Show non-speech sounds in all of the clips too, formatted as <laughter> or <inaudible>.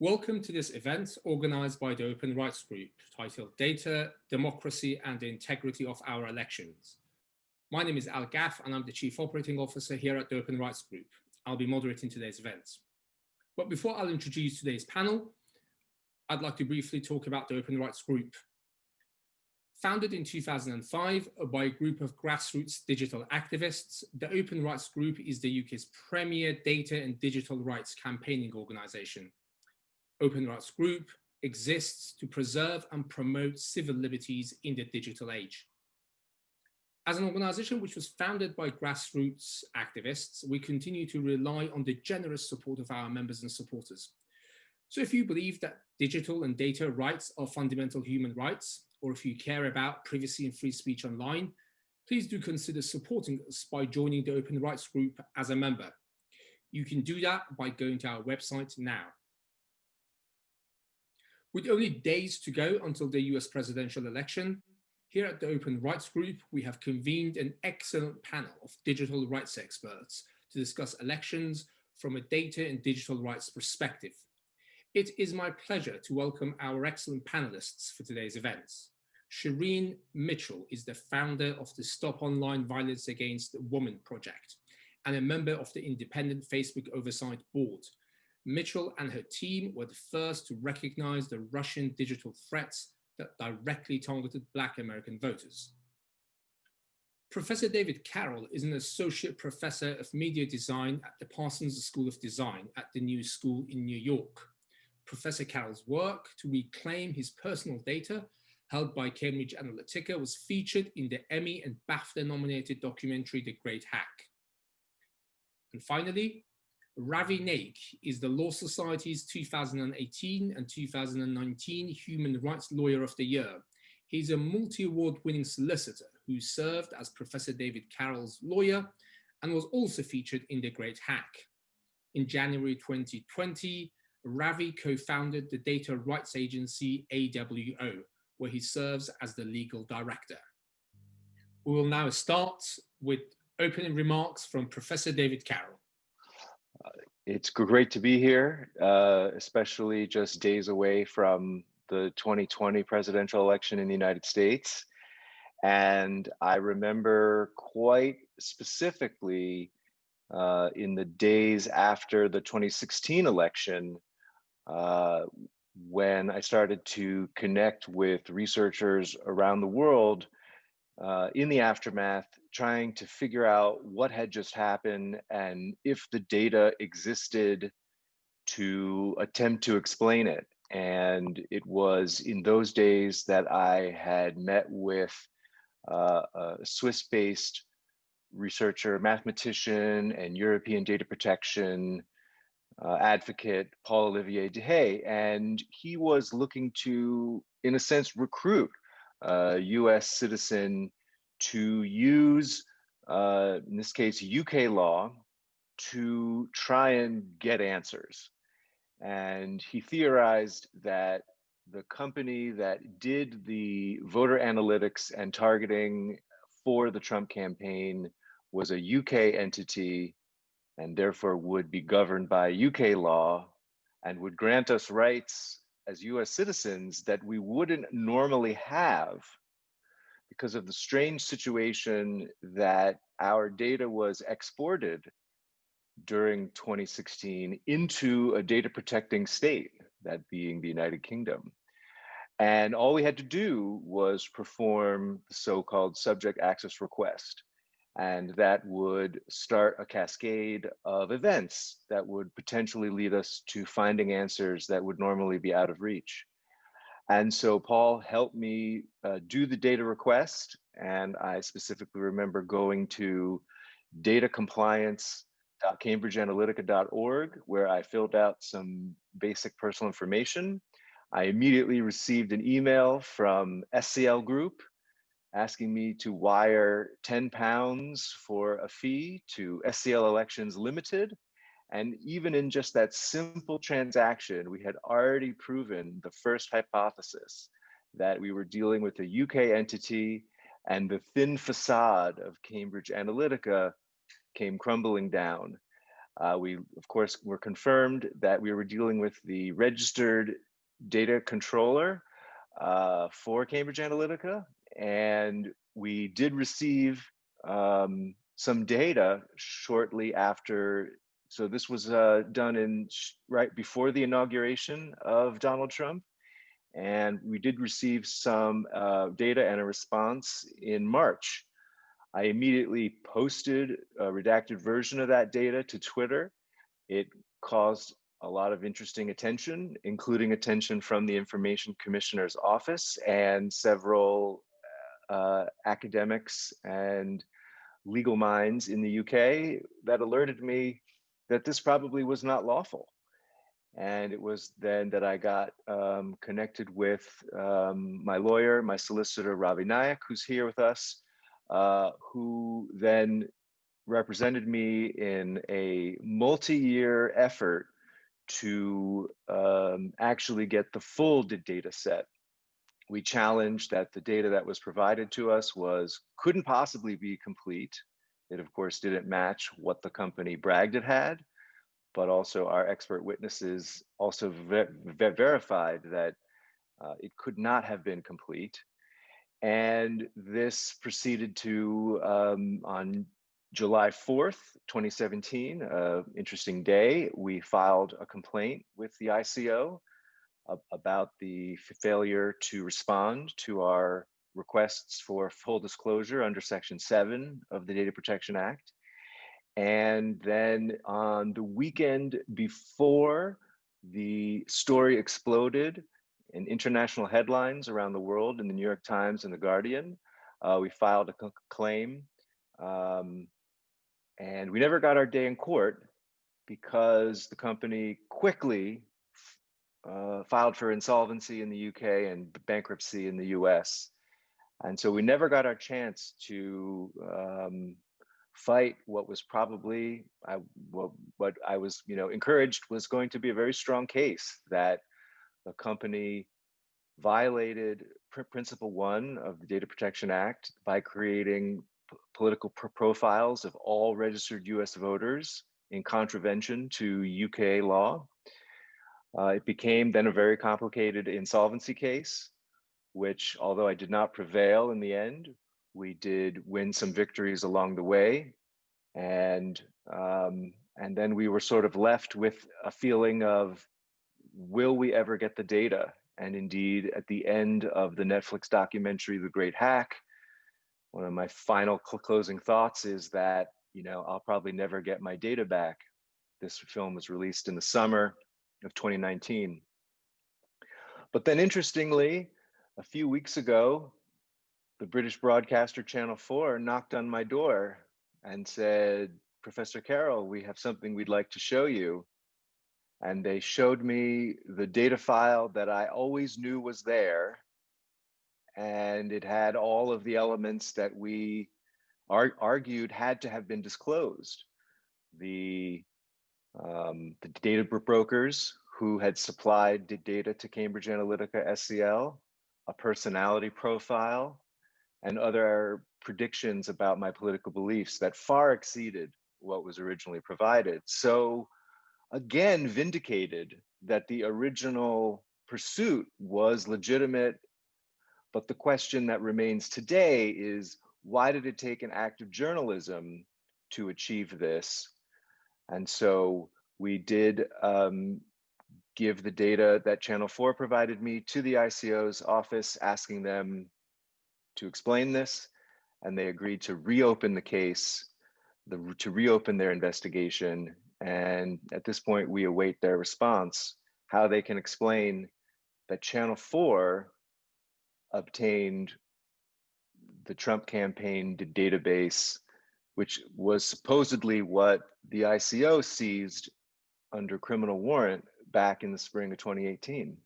Welcome to this event organized by the Open Rights Group titled Data, Democracy and the Integrity of Our Elections. My name is Al Gaff and I'm the Chief Operating Officer here at the Open Rights Group. I'll be moderating today's event. But before I'll introduce today's panel, I'd like to briefly talk about the Open Rights Group. Founded in 2005 by a group of grassroots digital activists, the Open Rights Group is the UK's premier data and digital rights campaigning organisation Open Rights Group exists to preserve and promote civil liberties in the digital age. As an organization which was founded by grassroots activists, we continue to rely on the generous support of our members and supporters. So if you believe that digital and data rights are fundamental human rights, or if you care about privacy and free speech online, please do consider supporting us by joining the Open Rights Group as a member. You can do that by going to our website now. With only days to go until the US presidential election, here at the Open Rights Group, we have convened an excellent panel of digital rights experts to discuss elections from a data and digital rights perspective. It is my pleasure to welcome our excellent panelists for today's events. Shireen Mitchell is the founder of the Stop Online Violence Against Women project and a member of the independent Facebook Oversight Board, Mitchell and her team were the first to recognize the Russian digital threats that directly targeted Black American voters. Professor David Carroll is an associate professor of media design at the Parsons School of Design at the New School in New York. Professor Carroll's work to reclaim his personal data held by Cambridge Analytica was featured in the Emmy and BAFTA nominated documentary The Great Hack. And finally, Ravi Naik is the Law Society's 2018 and 2019 Human Rights Lawyer of the Year. He's a multi-award winning solicitor who served as Professor David Carroll's lawyer and was also featured in The Great Hack. In January 2020, Ravi co-founded the data rights agency AWO, where he serves as the legal director. We will now start with opening remarks from Professor David Carroll. It's great to be here, uh, especially just days away from the 2020 presidential election in the United States. And I remember quite specifically uh, in the days after the 2016 election, uh, when I started to connect with researchers around the world uh, in the aftermath, trying to figure out what had just happened and if the data existed to attempt to explain it. And it was in those days that I had met with uh, a Swiss-based researcher, mathematician, and European data protection uh, advocate, Paul Olivier Dehaye, and he was looking to, in a sense, recruit a US citizen to use, uh, in this case, UK law to try and get answers. And he theorized that the company that did the voter analytics and targeting for the Trump campaign was a UK entity and therefore would be governed by UK law and would grant us rights as US citizens that we wouldn't normally have because of the strange situation that our data was exported during 2016 into a data protecting state, that being the United Kingdom. And all we had to do was perform the so-called subject access request. And that would start a cascade of events that would potentially lead us to finding answers that would normally be out of reach. And so Paul helped me uh, do the data request. And I specifically remember going to datacompliance.cambridgeanalytica.org, where I filled out some basic personal information. I immediately received an email from SCL Group asking me to wire 10 pounds for a fee to SCL Elections Limited. And even in just that simple transaction, we had already proven the first hypothesis that we were dealing with a UK entity and the thin facade of Cambridge Analytica came crumbling down. Uh, we, of course, were confirmed that we were dealing with the registered data controller uh, for Cambridge Analytica. And we did receive um, some data shortly after. So this was uh, done in right before the inauguration of Donald Trump. And we did receive some uh, data and a response in March. I immediately posted a redacted version of that data to Twitter. It caused a lot of interesting attention, including attention from the Information Commissioner's Office and several uh, academics and legal minds in the UK that alerted me that this probably was not lawful. And it was then that I got um, connected with um, my lawyer, my solicitor, Ravi Naik, who's here with us, uh, who then represented me in a multi-year effort to um, actually get the full data set. We challenged that the data that was provided to us was couldn't possibly be complete. It of course didn't match what the company bragged it had, but also our expert witnesses also ver ver verified that uh, it could not have been complete. And this proceeded to, um, on July 4th, 2017, uh, interesting day, we filed a complaint with the ICO about the failure to respond to our requests for full disclosure under Section 7 of the Data Protection Act. And then on the weekend before the story exploded in international headlines around the world in the New York Times and the Guardian, uh, we filed a claim um, and we never got our day in court because the company quickly uh, filed for insolvency in the UK and bankruptcy in the US. And so we never got our chance to um, fight what was probably I, what, what I was you know encouraged was going to be a very strong case that the company violated principle one of the Data Protection Act by creating political profiles of all registered US voters in contravention to UK law. Uh, it became then a very complicated insolvency case, which although I did not prevail in the end, we did win some victories along the way. And, um, and then we were sort of left with a feeling of, will we ever get the data? And indeed, at the end of the Netflix documentary, The Great Hack, one of my final cl closing thoughts is that, you know, I'll probably never get my data back. This film was released in the summer of 2019. But then interestingly, a few weeks ago, the British broadcaster Channel 4 knocked on my door and said, Professor Carroll, we have something we'd like to show you. And they showed me the data file that I always knew was there and it had all of the elements that we ar argued had to have been disclosed. The, um, the data brokers who had supplied the data to Cambridge Analytica SCL, a personality profile, and other predictions about my political beliefs that far exceeded what was originally provided. So again, vindicated that the original pursuit was legitimate but the question that remains today is why did it take an act of journalism to achieve this? And so we did um, give the data that Channel 4 provided me to the ICO's office, asking them to explain this. And they agreed to reopen the case, the, to reopen their investigation. And at this point, we await their response, how they can explain that Channel 4 obtained the Trump campaign database, which was supposedly what the ICO seized under criminal warrant back in the spring of 2018.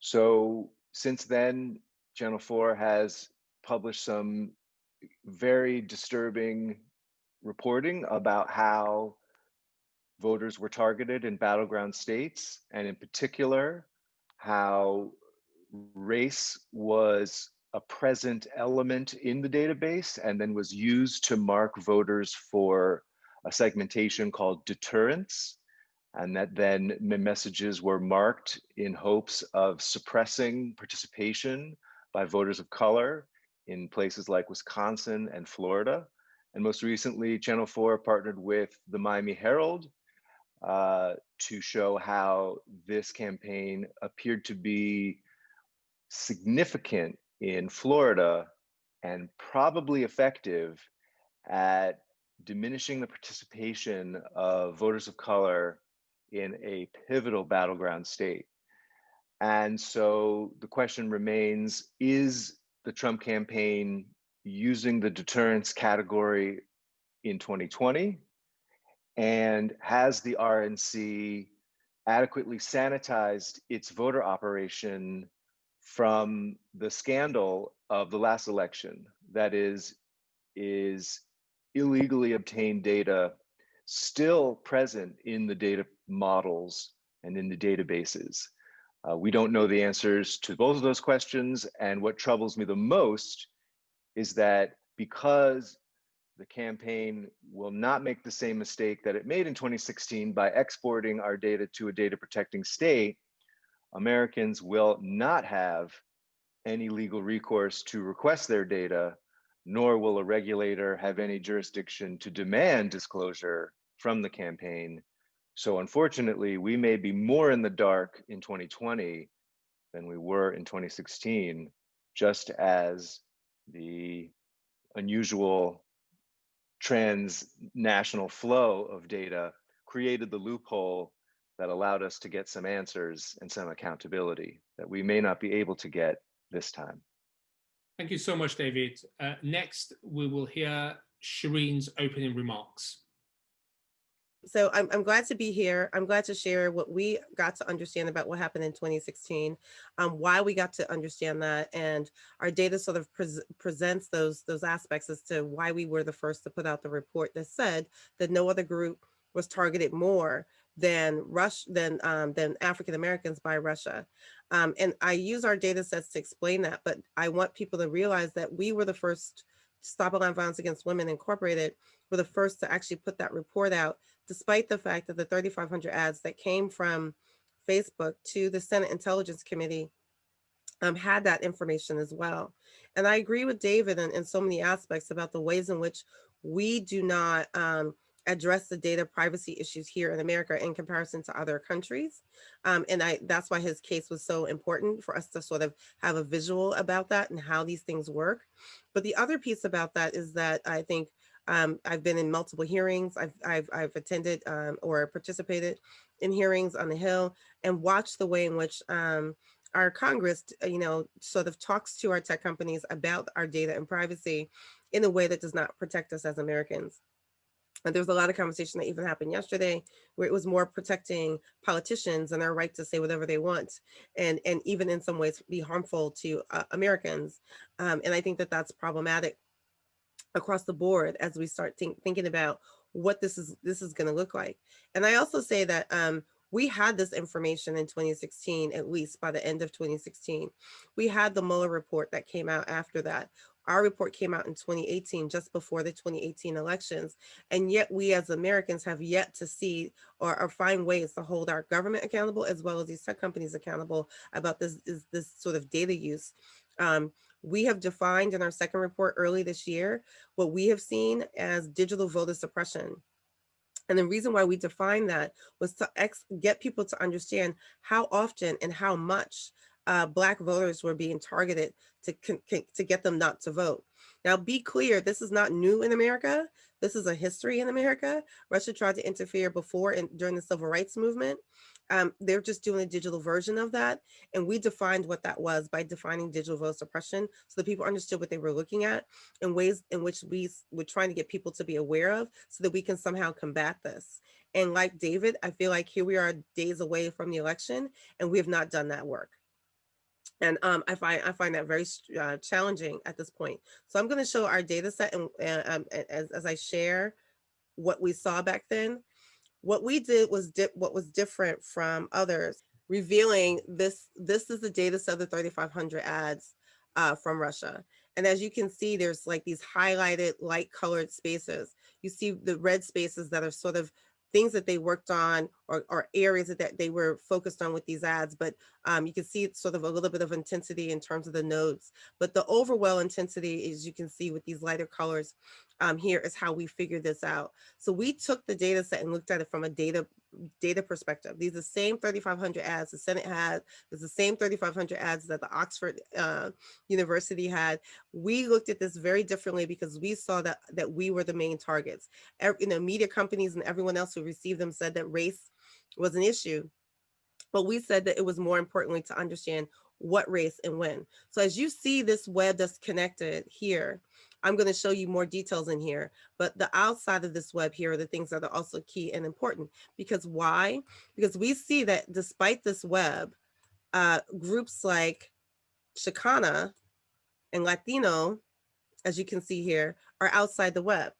So since then, Channel 4 has published some very disturbing reporting about how voters were targeted in battleground states, and in particular, how race was a present element in the database and then was used to mark voters for a segmentation called deterrence, and that then messages were marked in hopes of suppressing participation by voters of color in places like Wisconsin and Florida. And most recently, Channel 4 partnered with the Miami Herald uh, to show how this campaign appeared to be significant in Florida and probably effective at diminishing the participation of voters of color in a pivotal battleground state. And so the question remains, is the Trump campaign using the deterrence category in 2020? And has the RNC adequately sanitized its voter operation from the scandal of the last election? That is, is illegally obtained data still present in the data models and in the databases? Uh, we don't know the answers to both of those questions. And what troubles me the most is that because the campaign will not make the same mistake that it made in 2016 by exporting our data to a data protecting state, Americans will not have any legal recourse to request their data, nor will a regulator have any jurisdiction to demand disclosure from the campaign so unfortunately, we may be more in the dark in 2020 than we were in 2016, just as the unusual transnational flow of data created the loophole that allowed us to get some answers and some accountability that we may not be able to get this time. Thank you so much, David. Uh, next, we will hear Shireen's opening remarks so I'm, I'm glad to be here. I'm glad to share what we got to understand about what happened in 2016, um, why we got to understand that, and our data sort of pre presents those those aspects as to why we were the first to put out the report that said that no other group was targeted more than Rush than um, than African Americans by Russia. Um, and I use our data sets to explain that, but I want people to realize that we were the first Stop Online Violence Against Women Incorporated were the first to actually put that report out despite the fact that the 3,500 ads that came from Facebook to the Senate Intelligence Committee um, had that information as well. And I agree with David in, in, so many aspects about the ways in which we do not um, address the data privacy issues here in America in comparison to other countries. Um, and I that's why his case was so important for us to sort of have a visual about that and how these things work. But the other piece about that is that I think um, I've been in multiple hearings. I've, I've, I've attended um, or participated in hearings on the Hill and watched the way in which um, our Congress, uh, you know, sort of talks to our tech companies about our data and privacy in a way that does not protect us as Americans. And there was a lot of conversation that even happened yesterday where it was more protecting politicians and their right to say whatever they want and, and even in some ways be harmful to uh, Americans. Um, and I think that that's problematic across the board as we start think, thinking about what this is this is going to look like. And I also say that um, we had this information in 2016, at least by the end of 2016. We had the Mueller report that came out after that. Our report came out in 2018, just before the 2018 elections. And yet we as Americans have yet to see or, or find ways to hold our government accountable as well as these tech companies accountable about this, this, this sort of data use. Um, we have defined in our second report early this year what we have seen as digital voter suppression. And the reason why we defined that was to get people to understand how often and how much uh, Black voters were being targeted to, to get them not to vote. Now, be clear, this is not new in America. This is a history in America. Russia tried to interfere before and during the civil rights movement. Um, they're just doing a digital version of that. And we defined what that was by defining digital vote suppression so that people understood what they were looking at and ways in which we were trying to get people to be aware of so that we can somehow combat this. And like David, I feel like here we are days away from the election and we have not done that work. And um, I find I find that very uh, challenging at this point. So I'm going to show our data set and um, as, as I share what we saw back then. What we did was what was different from others, revealing this, this is the data set of the 3,500 ads uh, from Russia. And as you can see, there's like these highlighted light colored spaces. You see the red spaces that are sort of things that they worked on or, or areas that, they were focused on with these ads, but um, you can see it's sort of a little bit of intensity in terms of the nodes. But the overall intensity, as you can see with these lighter colors, um, here is how we figured this out. So we took the data set and looked at it from a data data perspective. These are the same 3,500 ads the Senate had. It's the same 3,500 ads that the Oxford uh, University had. We looked at this very differently because we saw that that we were the main targets. Every, you know, media companies and everyone else who received them said that race was an issue. But we said that it was more importantly to understand what race and when. So as you see this web that's connected here, I'm going to show you more details in here, but the outside of this web here are the things that are also key and important. Because why? Because we see that despite this web, uh, groups like Chicana and Latino, as you can see here, are outside the web.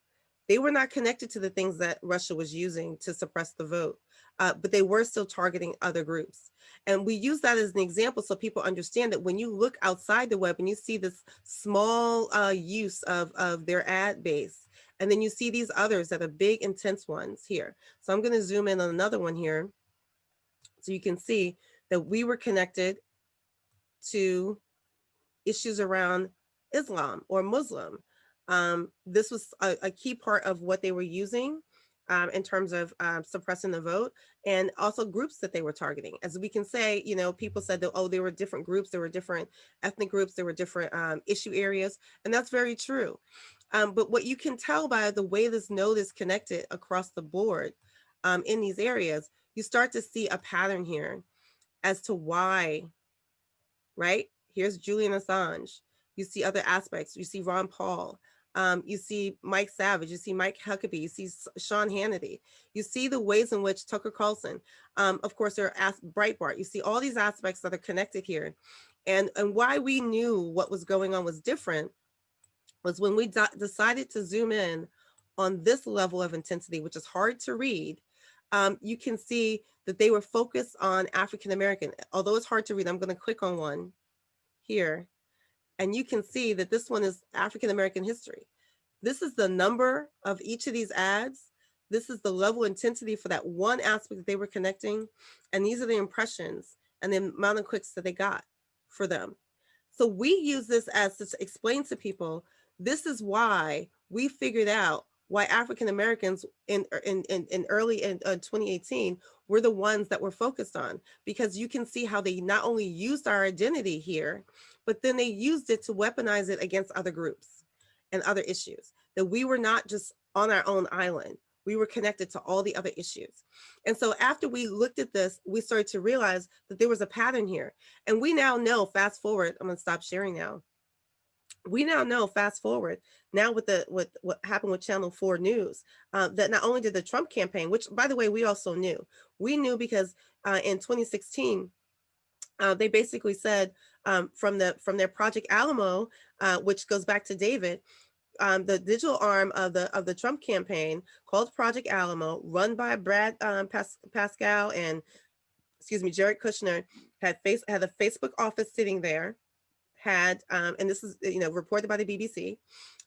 They were not connected to the things that Russia was using to suppress the vote, uh, but they were still targeting other groups. And we use that as an example so people understand that when you look outside the web and you see this small uh, use of, of their ad base, and then you see these others that are big, intense ones here. So I'm gonna zoom in on another one here. So you can see that we were connected to issues around Islam or Muslim. Um, this was a, a, key part of what they were using um, in terms of um, suppressing the vote and also groups that they were targeting. As we can say, you know, people said that, oh, there were different groups, there were different ethnic groups, there were different um, issue areas, and that's very true. Um, but what you can tell by the way this node is connected across the board um, in these areas, you start to see a pattern here as to why, right? Here's Julian Assange. You see other aspects. You see Ron Paul. Um, you see Mike Savage, you see Mike Huckabee, you see Sean Hannity, you see the ways in which Tucker Carlson, um, of course, there are Breitbart, you see all these aspects that are connected here. And, and why we knew what was going on was different was when we decided to zoom in on this level of intensity, which is hard to read, um, you can see that they were focused on African American. Although it's hard to read, I'm going to click on one here. And you can see that this one is African American history. This is the number of each of these ads. This is the level intensity for that one aspect that they were connecting. And these are the impressions and the amount of clicks that they got for them. So we use this as to explain to people, this is why we figured out why African Americans in, in, in, in early in uh, 2018 were the ones that were focused on, because you can see how they not only used our identity here, but then they used it to weaponize it against other groups and other issues, that we were not just on our own island, we were connected to all the other issues. And so after we looked at this, we started to realize that there was a pattern here. And we now know, fast forward, I'm gonna stop sharing now. We now know, fast forward, now with the with what happened with Channel 4 News, uh, that not only did the Trump campaign, which by the way, we also knew, we knew because uh, in 2016, uh, they basically said um, from the from their Project Alamo, uh, which goes back to David, um, the digital arm of the of the Trump campaign called Project Alamo, run by Brad um, Pas Parscale and excuse me, Jared Kushner, had face had a Facebook office sitting there, had um, and this is you know reported by the BBC,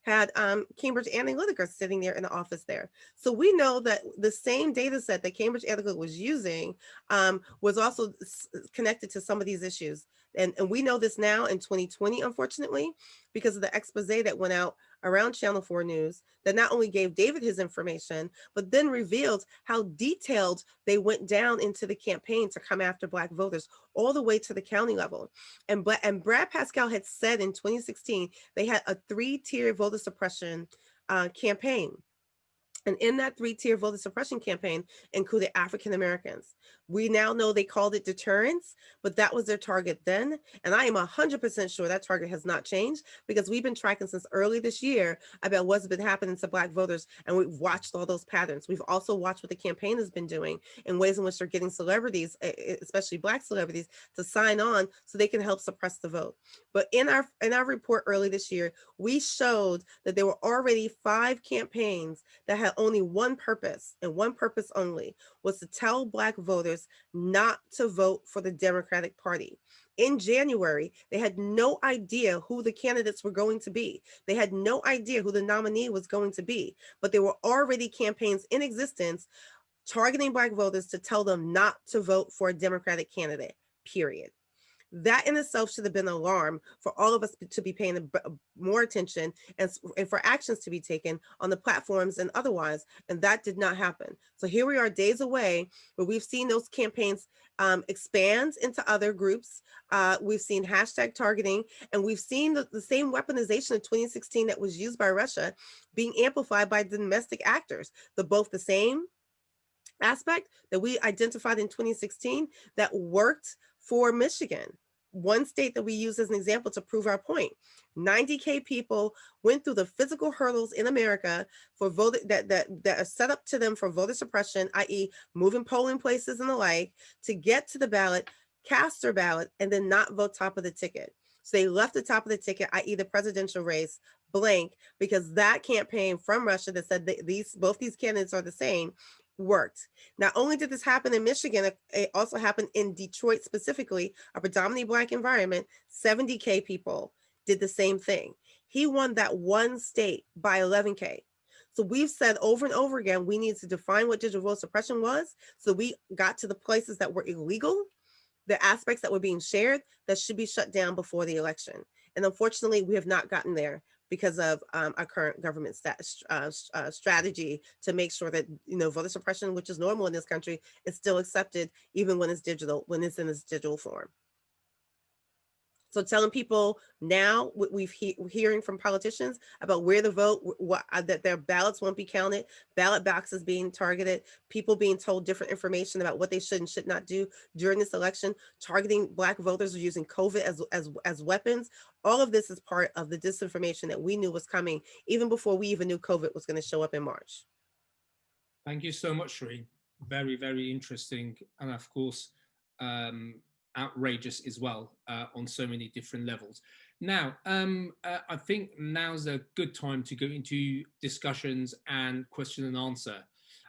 had um, Cambridge Analytica sitting there in the office there. So we know that the same data set that Cambridge Analytica was using um, was also connected to some of these issues. And, and we know this now in 2020, unfortunately, because of the expose that went out around Channel 4 News that not only gave David his information, but then revealed how detailed they went down into the campaign to come after Black voters all the way to the county level. And, and Brad Parscale had said in 2016, they had a three-tier voter suppression uh, campaign. And in that three-tier voter suppression campaign included African Americans. We now know they called it deterrence, but that was their target then. And I am 100% sure that target has not changed because we've been tracking since early this year about what's been happening to Black voters. And we've watched all those patterns. We've also watched what the campaign has been doing in ways in which they're getting celebrities, especially Black celebrities, to sign on so they can help suppress the vote. But in our, in our report early this year, we showed that there were already five campaigns that had only one purpose and one purpose only was to tell Black voters voters not to vote for the Democratic Party. In January, they had no idea who the candidates were going to be. They had no idea who the nominee was going to be, but there were already campaigns in existence targeting Black voters to tell them not to vote for a Democratic candidate, period. That in itself should have been an alarm for all of us to be paying more attention and, and for actions to be taken on the platforms and otherwise, and that did not happen. So here we are days away where we've seen those campaigns um, expand into other groups. Uh, we've seen hashtag targeting, and we've seen the, the same weaponization of 2016 that was used by Russia being amplified by domestic actors. The both the same aspect that we identified in 2016 that worked for Michigan, one state that we use as an example to prove our point. 90K people went through the physical hurdles in America for voting that, that, that are set up to them for voter suppression, i.e. moving polling places and the like, to get to the ballot, cast their ballot, and then not vote top of the ticket. So they left the top of the ticket, i.e. the presidential race, blank, because that campaign from Russia that said that these both these candidates are the same worked. Not only did this happen in Michigan, it also happened in Detroit specifically, a predominantly black environment, 70K people did the same thing. He won that one state by 11K. So we've said over and over again, we need to define what digital vote suppression was. So we got to the places that were illegal, the aspects that were being shared that should be shut down before the election. And unfortunately, we have not gotten there because of um, our current government stat, uh, uh, strategy to make sure that, you know, voter suppression, which is normal in this country, is still accepted even when it's digital, when it's in its digital form. So telling people now, what we've he hearing from politicians about where to vote, what, uh, that their ballots won't be counted, ballot boxes being targeted, people being told different information about what they should and should not do during this election, targeting black voters using COVID as, as, as weapons. All of this is part of the disinformation that we knew was coming even before we even knew COVID was gonna show up in March. Thank you so much, Shireen. Very, very interesting. And of course, um, outrageous as well uh, on so many different levels. Now, um, uh, I think now's a good time to go into discussions and question and answer.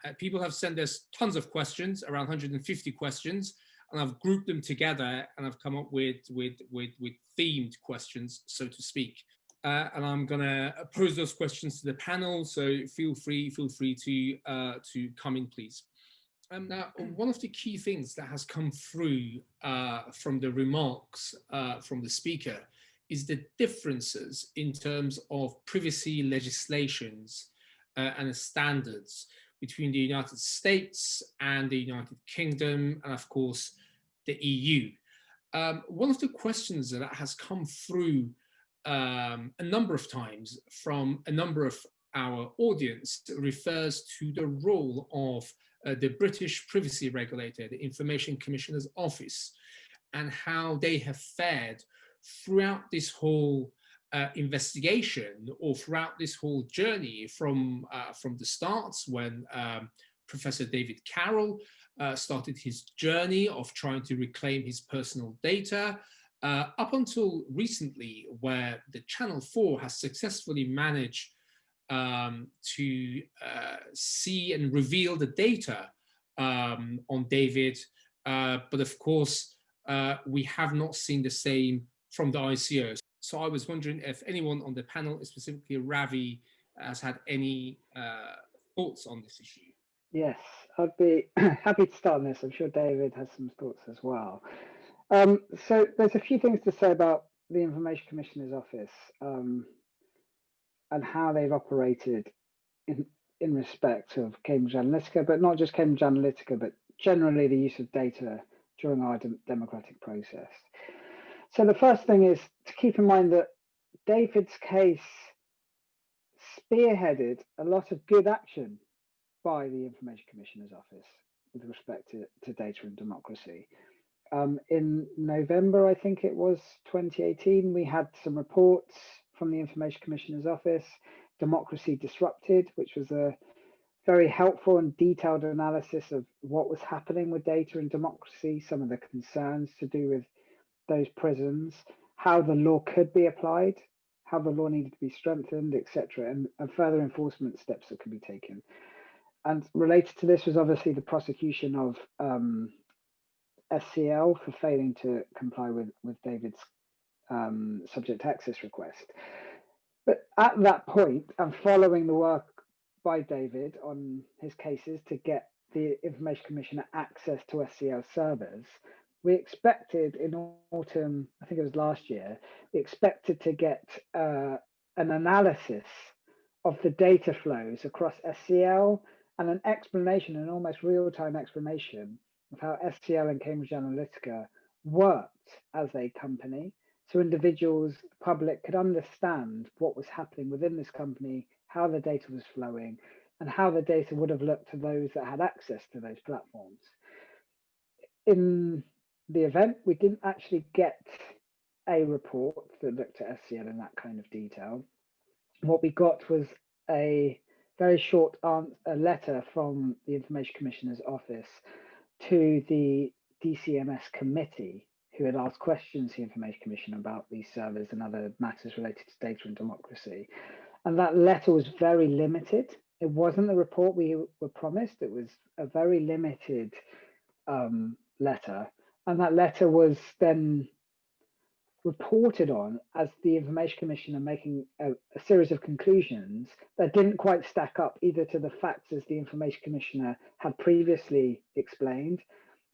Uh, people have sent us tons of questions, around 150 questions, and I've grouped them together and I've come up with, with, with, with themed questions, so to speak. Uh, and I'm gonna pose those questions to the panel, so feel free, feel free to, uh, to come in, please. Um, now, <clears throat> one of the key things that has come through uh, from the remarks uh, from the speaker is the differences in terms of privacy legislations uh, and standards between the United States and the United Kingdom, and of course, the EU. Um, one of the questions that has come through um, a number of times from a number of our audience refers to the role of uh, the British privacy regulator, the Information Commissioner's Office, and how they have fared throughout this whole uh, investigation or throughout this whole journey from, uh, from the starts when um, Professor David Carroll uh, started his journey of trying to reclaim his personal data uh, up until recently where the Channel 4 has successfully managed um, to uh, see and reveal the data um, on David. Uh, but of course, uh, we have not seen the same from the ICOs. So I was wondering if anyone on the panel, specifically Ravi, has had any thoughts on this issue. Yes, I'd be <clears throat> happy to start on this. I'm sure David has some thoughts as well. Um, so there's a few things to say about the Information Commissioner's Office. Um, and how they've operated in, in respect of Cambridge Analytica, but not just Cambridge Analytica, but generally the use of data during our de democratic process. So the first thing is to keep in mind that David's case spearheaded a lot of good action by the Information Commissioner's Office with respect to, to data and democracy. Um, in November, I think it was 2018, we had some reports from the Information Commissioner's Office, Democracy Disrupted, which was a very helpful and detailed analysis of what was happening with data and democracy, some of the concerns to do with those prisons, how the law could be applied, how the law needed to be strengthened, etc., and, and further enforcement steps that could be taken. And related to this was obviously the prosecution of um, SCL for failing to comply with, with David's um, subject access request. But at that point, and following the work by David on his cases to get the Information Commissioner access to SCL servers, we expected in autumn, I think it was last year, we expected to get uh, an analysis of the data flows across SCL and an explanation, an almost real-time explanation of how SCL and Cambridge Analytica worked as a company. So individuals, the public could understand what was happening within this company, how the data was flowing, and how the data would have looked to those that had access to those platforms. In the event, we didn't actually get a report that looked at SCL in that kind of detail. What we got was a very short a letter from the Information Commissioner's office to the DCMS committee who had asked questions to the Information Commissioner about these servers and other matters related to data and democracy. And that letter was very limited. It wasn't the report we were promised. It was a very limited um, letter. And that letter was then reported on as the Information Commissioner making a, a, series of conclusions that didn't quite stack up either to the facts as the Information Commissioner had previously explained,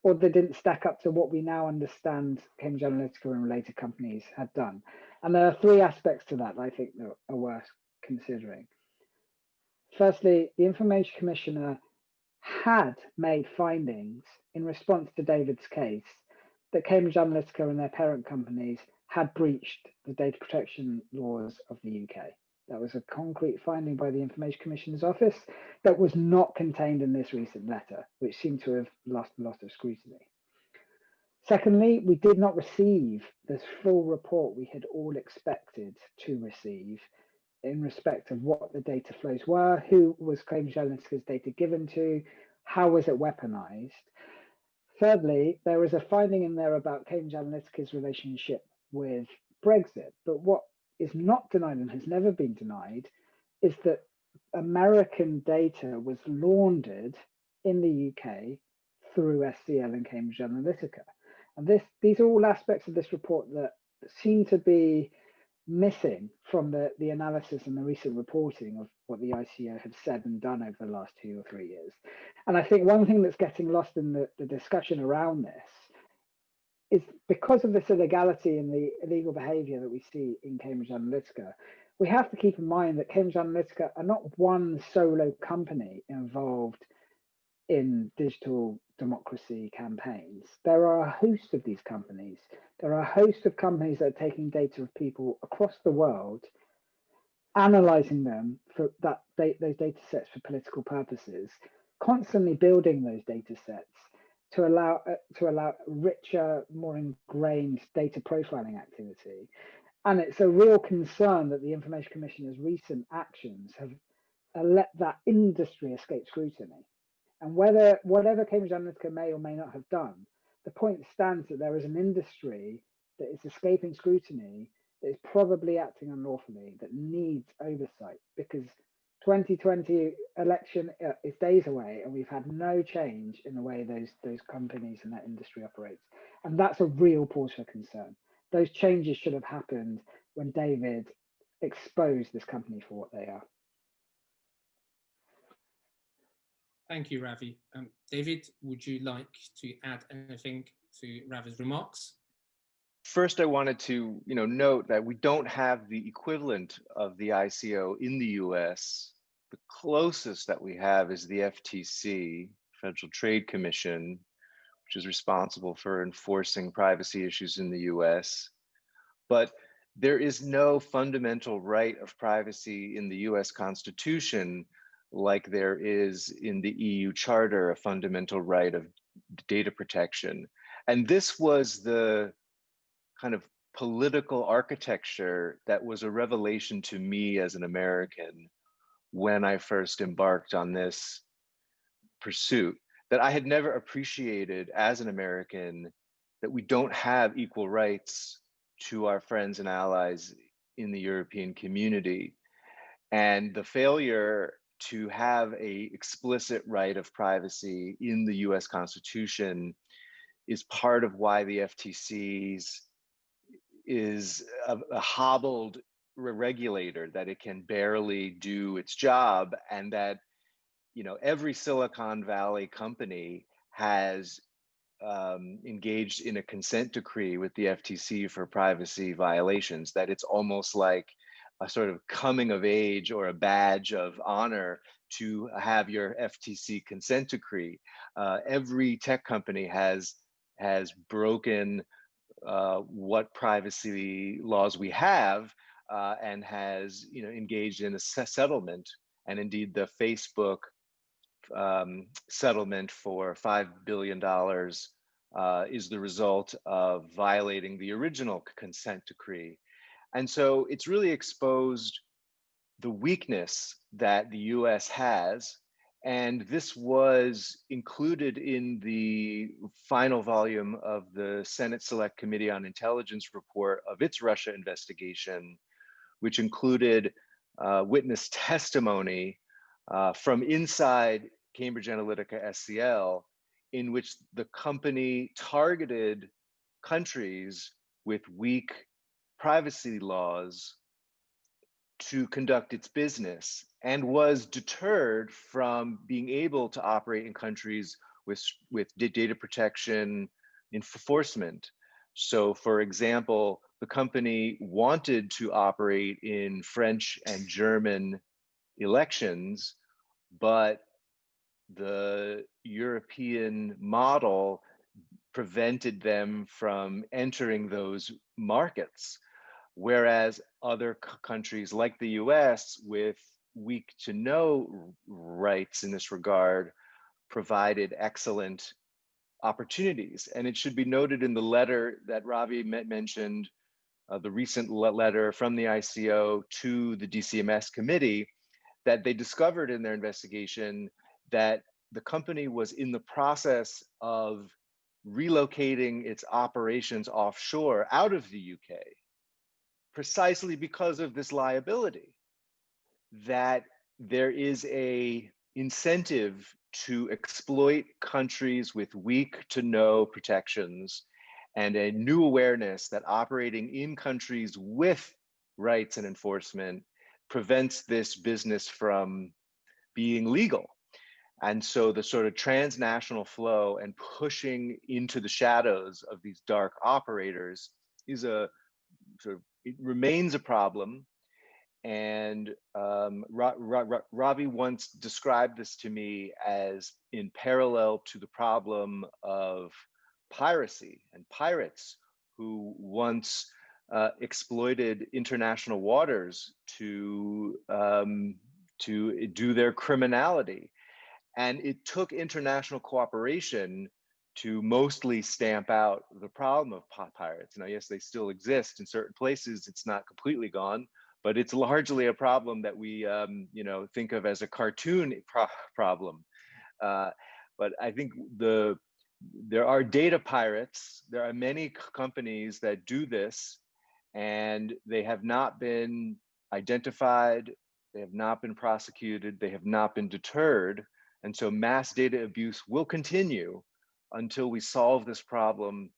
or they didn't stack up to what we now understand Cambridge Analytica and related companies had done. And there are three aspects to that, that I think that are worth considering. Firstly, the Information Commissioner had made findings in response to David's case that Cambridge Analytica and their parent companies had breached the data protection laws of the UK. That was a concrete finding by the Information Commissioner's Office that was not contained in this recent letter, which seemed to have lost a lot of scrutiny. Secondly, we did not receive the full report we had all expected to receive in respect of what the data flows were, who was Cambridge Analytica's data given to, how was it weaponized. Thirdly, there was a finding in there about Cambridge Analytica's relationship with Brexit. But what is not denied and has never been denied is that American data was laundered in the UK through SCL and Cambridge Analytica. And this, these are all aspects of this report that seem to be missing from the, the analysis and the recent reporting of what the ICO have said and done over the last two or three years. And I think one thing that's getting lost in the, the discussion around this is because of this illegality and the illegal behavior that we see in Cambridge Analytica, we have to keep in mind that Cambridge Analytica are not one solo company involved in digital democracy campaigns. There are a host of these companies. There are a host of companies that are taking data of people across the world, analyzing them for that those data sets for political purposes, constantly building those data sets to allow uh, to allow richer, more ingrained data profiling activity. And it's a real concern that the Information Commissioner's recent actions have uh, let that industry escape scrutiny. And whether whatever Cambridge Analytica may or may not have done, the point stands that there is an industry that is escaping scrutiny that is probably acting unlawfully that needs oversight because 2020 election uh, is days away and we've had no change in the way those those companies and that industry operates. And that's a real cause for concern. Those changes should have happened when david exposed this company for what they are. Thank you ravi. Um, david would you like to add anything to ravi's remarks? First, I wanted to, you know, note that we don't have the equivalent of the ICO in the US the closest that we have is the FTC, Federal Trade Commission, which is responsible for enforcing privacy issues in the US. But there is no fundamental right of privacy in the US Constitution like there is in the EU Charter, a fundamental right of data protection. And this was the kind of political architecture that was a revelation to me as an American when I first embarked on this pursuit that I had never appreciated as an American that we don't have equal rights to our friends and allies in the European community. And the failure to have a explicit right of privacy in the US Constitution is part of why the FTC's is a, a hobbled regulator that it can barely do its job and that you know every silicon valley company has um, engaged in a consent decree with the ftc for privacy violations that it's almost like a sort of coming of age or a badge of honor to have your ftc consent decree. Uh, every tech company has has broken uh, what privacy laws we have uh, and has you know engaged in a settlement and indeed the Facebook um, settlement for five billion dollars uh, is the result of violating the original consent decree, and so it's really exposed the weakness that the U.S. has and this was included in the final volume of the Senate Select Committee on Intelligence report of its Russia investigation, which included uh, witness <laughs> testimony uh, from inside Cambridge Analytica SCL, in which the company targeted countries with weak privacy laws to conduct its business and was deterred from being able to operate in countries with, with data protection enforcement. So for example, the company wanted to operate in French and German elections, but the European model prevented them from entering those markets. Whereas other countries like the US with weak to no rights in this regard provided excellent opportunities. And it should be noted in the letter that Ravi mentioned, uh, the recent letter from the ICO to the DCMS committee, that they discovered in their investigation that the company was in the process of relocating its operations offshore out of the UK precisely because of this liability that there is a incentive to exploit countries with weak to no protections and a new awareness that operating in countries with rights and enforcement prevents this business from being legal. And so the sort of transnational flow and pushing into the shadows of these dark operators is a sort of, it remains a problem and um, Ra Ra Ravi once described this to me as in parallel to the problem of piracy and pirates who once uh, exploited international waters to um, to do their criminality. And it took international cooperation to mostly stamp out the problem of pirates. Now, yes, they still exist in certain places. It's not completely gone, but it's largely a problem that we um, you know think of as a cartoon pro problem uh, but i think the there are data pirates there are many companies that do this and they have not been identified they have not been prosecuted they have not been deterred and so mass data abuse will continue until we solve this problem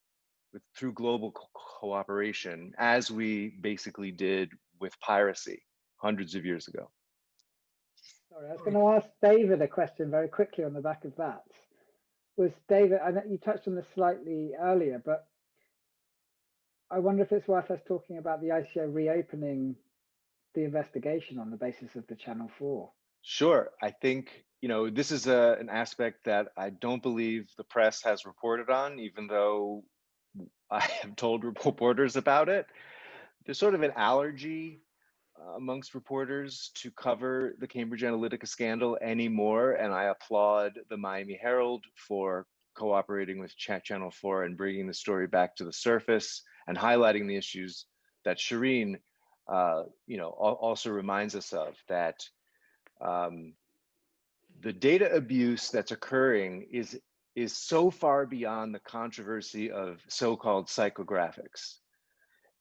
with, through global co cooperation as we basically did with piracy hundreds of years ago. Sorry, I was going to ask David a question very quickly on the back of that. Was David, I know you touched on this slightly earlier, but I wonder if it's worth us talking about the ICO reopening the investigation on the basis of the Channel 4. Sure. I think, you know, this is a, an aspect that I don't believe the press has reported on, even though I have told <laughs> reporters about it there's sort of an allergy uh, amongst reporters to cover the Cambridge Analytica scandal anymore, and I applaud the Miami Herald for cooperating with Channel 4 and bringing the story back to the surface and highlighting the issues that Shireen, uh, you know, also reminds us of that um, the data abuse that's occurring is is so far beyond the controversy of so-called psychographics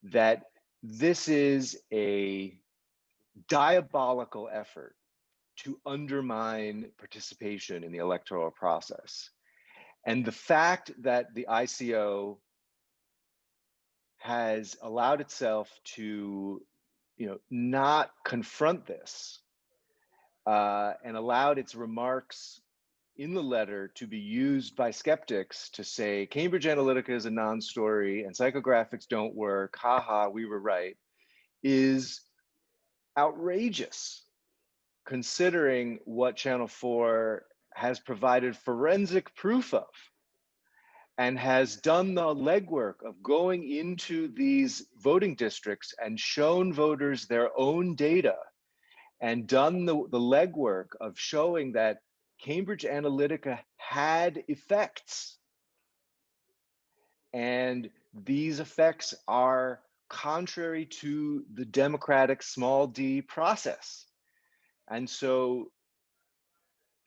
that this is a diabolical effort to undermine participation in the electoral process. And the fact that the ICO has allowed itself to, you know, not confront this uh, and allowed its remarks in the letter to be used by skeptics to say Cambridge Analytica is a non-story and psychographics don't work, haha, we were right, is outrageous considering what Channel 4 has provided forensic proof of and has done the legwork of going into these voting districts and shown voters their own data and done the, the legwork of showing that Cambridge Analytica had effects. And these effects are contrary to the democratic small d process. And so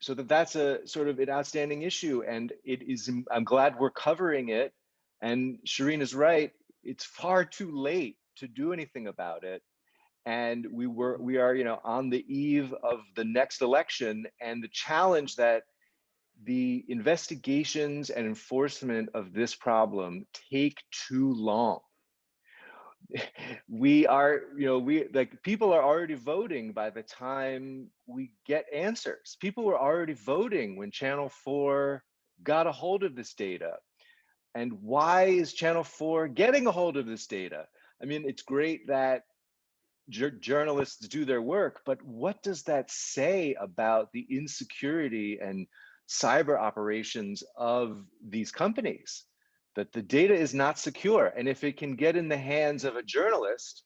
so that that's a sort of an outstanding issue and it is i'm glad we're covering it. And shireen is right it's far too late to do anything about it. And we were we are you know on the eve of the next election and the challenge that the investigations and enforcement of this problem take too long <laughs> we are you know we like people are already voting by the time we get answers. People were already voting when channel 4 got a hold of this data. And why is channel 4 getting a hold of this data? I mean it's great that journalists do their work but what does that say about the insecurity and cyber operations of these companies that the data is not secure. And if it can get in the hands of a journalist,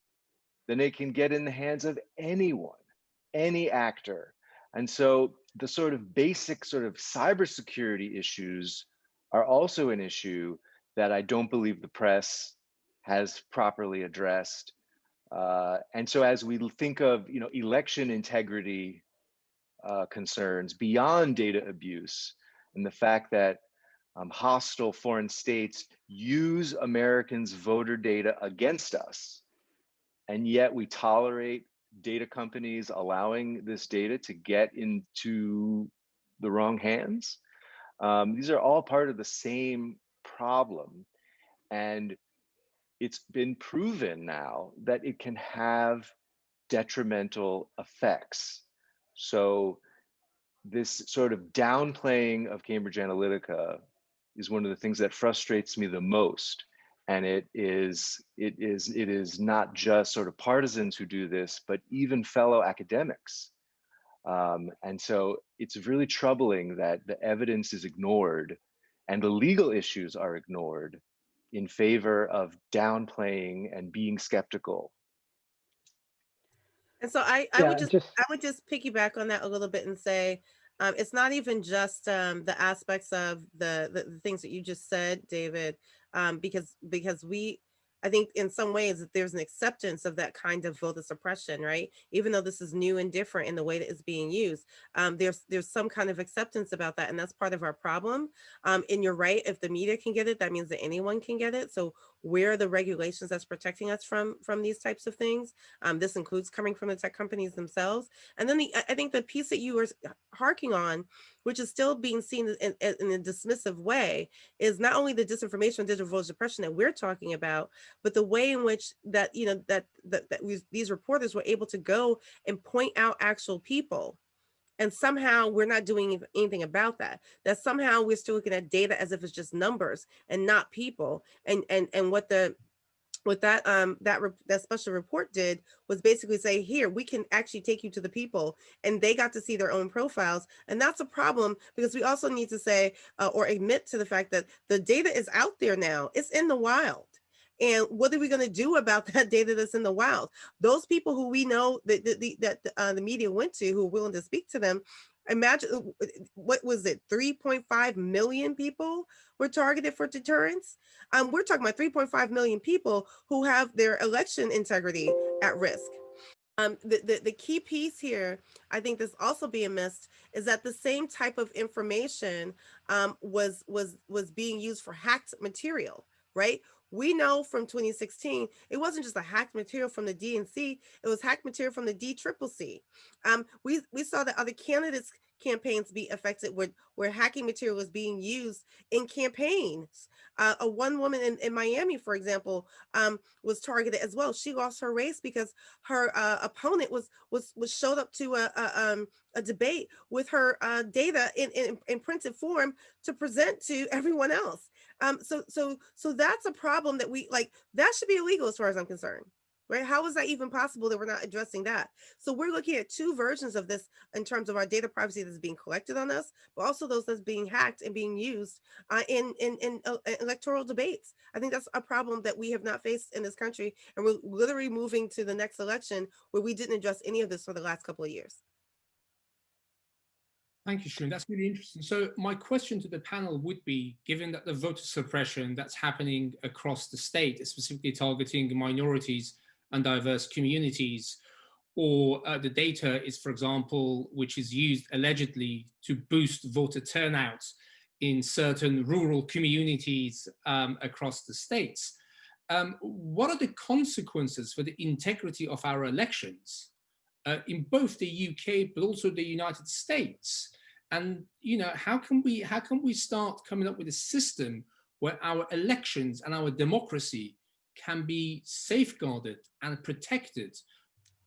then it can get in the hands of anyone, any actor. And so the sort of basic sort of cybersecurity issues are also an issue that I don't believe the press has properly addressed. Uh, and so as we think of you know election integrity uh, concerns beyond data abuse and the fact that um, hostile foreign states use Americans' voter data against us. And yet we tolerate data companies allowing this data to get into the wrong hands. Um, these are all part of the same problem. And it's been proven now that it can have detrimental effects. So this sort of downplaying of Cambridge Analytica is one of the things that frustrates me the most. And it is it is it is not just sort of partisans who do this but even fellow academics. Um, and so it's really troubling that the evidence is ignored and the legal issues are ignored in favor of downplaying and being skeptical. And so i i Yeah, would just, just- i would just piggyback on that a little bit and say um, it's not even just um, the aspects of the, the the things that you just said, David, um, because because we I think in some ways that there's an acceptance of that kind of voter suppression, right? Even though this is new and different in the way that it's being used, um, there's there's some kind of acceptance about that, and that's part of our problem. Um, and you're right, if the media can get it, that means that anyone can get it. So where are the regulations that's protecting us from from these types of things? Um, this includes coming from the tech companies themselves. And then the I think the piece that you were harking on, which is still being seen in, in a dismissive way, is not only the disinformation and digital voter suppression that we're talking about, but the way in which that you know that that, that we, these reporters were able to go and point out actual people and somehow we're not doing anything about that that somehow we're still looking at data as if it's just numbers and not people and and and what the what that um that that special report did was basically say here we can actually take you to the people and they got to see their own profiles and that's a problem because we also need to say uh, or admit to the fact that the data is out there now it's in the wild and what are we going to do about <laughs> that data that's in the wild? Those people who we know that, that, that uh, the media went to who are willing to speak to them, imagine uh, what was it 3.5 million people were targeted for deterrence? Um, we're talking about 3.5 million people who have their election integrity at risk. Um, the, the, the key piece here i think that's also being missed is that the same type of information um, was was was being used for hacked material right we know from 2016, it wasn't just a hacked material from the DNC, it was hacked material from the DCCC. Um, we, we saw that other candidates campaigns be affected where, where hacking material was being used in campaigns. Uh, a one woman in, in Miami, for example, um, was targeted as well. She lost her race because her uh, opponent was was was showed up to a, a, um, a debate with her uh, data in, in, in printed form to present to everyone else. Um, so so so that's a problem that we like. That should be illegal as far as I'm concerned right? How is that even possible that we're not addressing that? So we're looking at two versions of this in terms of our data privacy that's being collected on us, but also those that's being hacked and being used uh, in, in, in uh, electoral debates. I think that's a problem that we have not faced in this country. And we're literally moving to the next election where we didn't address any of this for the last couple of years. Thank you, Sharon. That's really interesting. So my question to the panel would be, given that the voter suppression that's happening across the state, specifically targeting minorities, and diverse communities, or uh, the data is, for example, which is used allegedly to boost voter turnout in certain rural communities um, across the states. Um, what are the consequences for the integrity of our elections uh, in both the UK, but also the United States? And you know, how can we how can we start coming up with a system where our elections and our democracy can be safeguarded and protected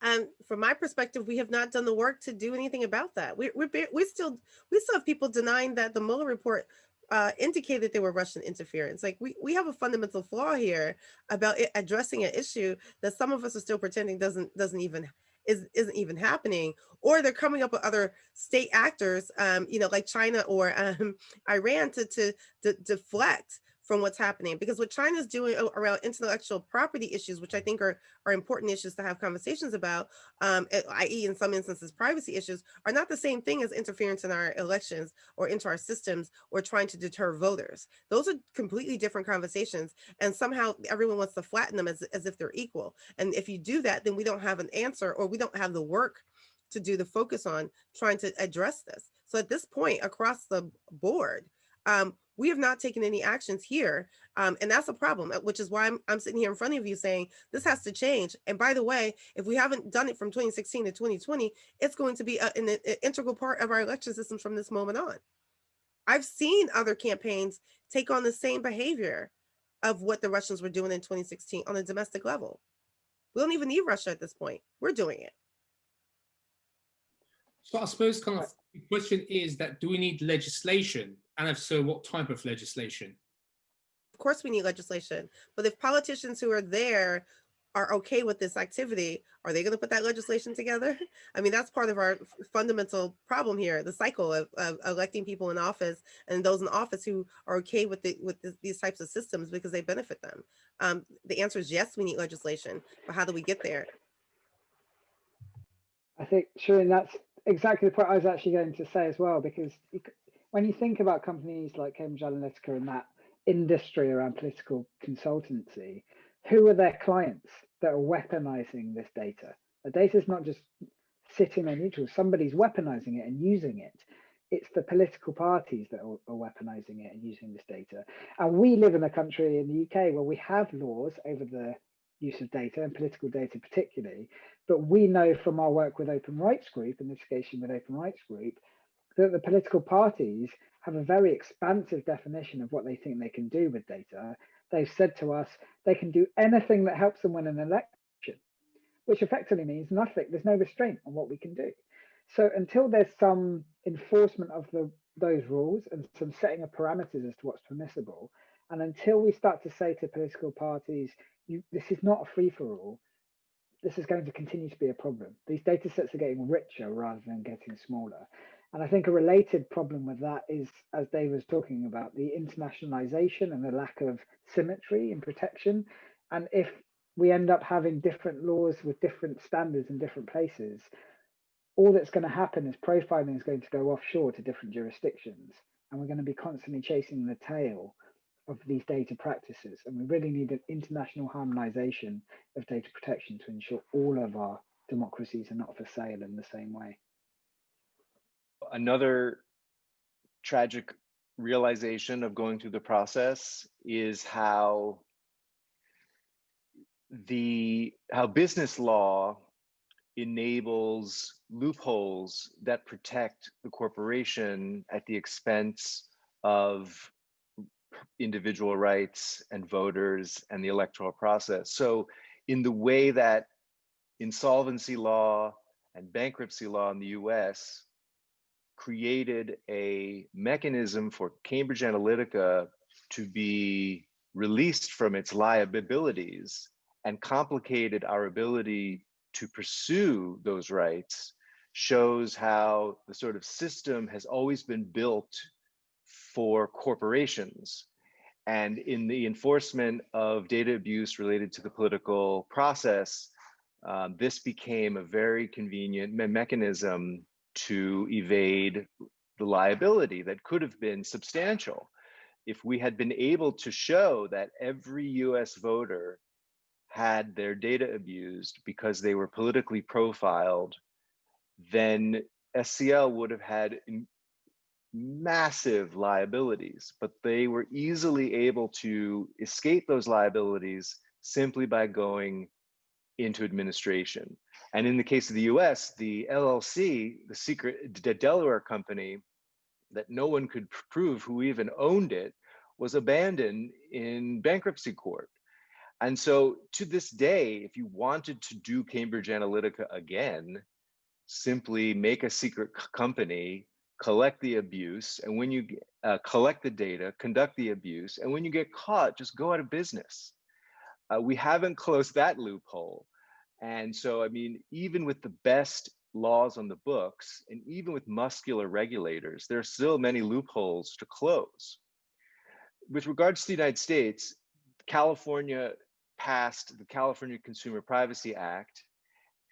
and from my perspective, we have not done the work to do anything about that. We, we, we still we still have people denying that the Mueller report uh, indicated there were Russian interference. Like we, we have a fundamental flaw here about addressing an issue that some of us are still pretending doesn't doesn't even is isn't even happening. Or they're coming up with other state actors, um, you know, like China or um, <laughs> Iran to to, to deflect from what's happening because what China's doing around intellectual property issues, which I think are, are important issues to have conversations about, um, i.e. in some instances, privacy issues are not the same thing as interference in our elections or into our systems or trying to deter voters. Those are completely different conversations. And somehow everyone wants to flatten them as, as if they're equal. And if you do that, then we don't have an answer or we don't have the work to do the focus on trying to address this. So at this point across the board, um, we have not taken any actions here. Um, and that's a problem, uh, which is why I'm, I'm sitting here in front of you saying this has to change. And by the way, if we haven't done it from 2016 to 2020, it's going to be a, an, an integral part of our election systems from this moment on. I've seen other campaigns take on the same behavior of what the Russians were doing in 2016 on a domestic level. We don't even need Russia at this point. We're doing it. So I suppose kind of the question is that do we need legislation and if so, what type of legislation? Of course we need legislation, but if politicians who are there are okay with this activity, are they going to put that legislation together? <laughs> I mean, that's part of our fundamental problem here, the cycle of, of electing people in office and those in office who are okay with the, with the, these types of systems because they benefit them. Um, the answer is yes, we need legislation, but how do we get there? I think, Sharon, that's exactly the point I was actually going to say as well, because when you think about companies like Cambridge Analytica and that industry around political consultancy, who are their clients that are weaponizing this data? The data is not just sitting on neutral, somebody's weaponizing it and using it. It's the political parties that are, are weaponizing it and using this data. And we live in a country in the UK where we have laws over the use of data and political data particularly, but we know from our work with Open Rights Group, in litigation with Open Rights Group, that the political parties have a very expansive definition of what they think they can do with data. They've said to us they can do anything that helps them win an election, which effectively means nothing. There's no restraint on what we can do. So until there's some enforcement of the, those rules and some setting of parameters as to what's permissible, and until we start to say to political parties, you, this is not a free for all, this is going to continue to be a problem. These data sets are getting richer rather than getting smaller. And I think a related problem with that is, as Dave was talking about, the internationalization and the lack of symmetry in protection. And if we end up having different laws with different standards in different places, all that's going to happen is profiling is going to go offshore to different jurisdictions. And we're going to be constantly chasing the tail of these data practices. And we really need an international harmonization of data protection to ensure all of our democracies are not for sale in the same way another tragic realization of going through the process is how the how business law enables loopholes that protect the corporation at the expense of individual rights and voters and the electoral process. So in the way that insolvency law and bankruptcy law in the US created a mechanism for Cambridge Analytica to be released from its liabilities and complicated our ability to pursue those rights shows how the sort of system has always been built for corporations. And in the enforcement of data abuse related to the political process, um, this became a very convenient me mechanism to evade the liability that could have been substantial. If we had been able to show that every US voter had their data abused because they were politically profiled, then SCL would have had massive liabilities, but they were easily able to escape those liabilities simply by going into administration. And in the case of the US, the LLC, the secret the Delaware company that no one could prove who even owned it, was abandoned in bankruptcy court. And so to this day, if you wanted to do Cambridge Analytica again, simply make a secret company, collect the abuse, and when you uh, collect the data, conduct the abuse, and when you get caught, just go out of business. Uh, we haven't closed that loophole. And so, I mean, even with the best laws on the books, and even with muscular regulators, there are still many loopholes to close. With regards to the United States, California passed the California Consumer Privacy Act.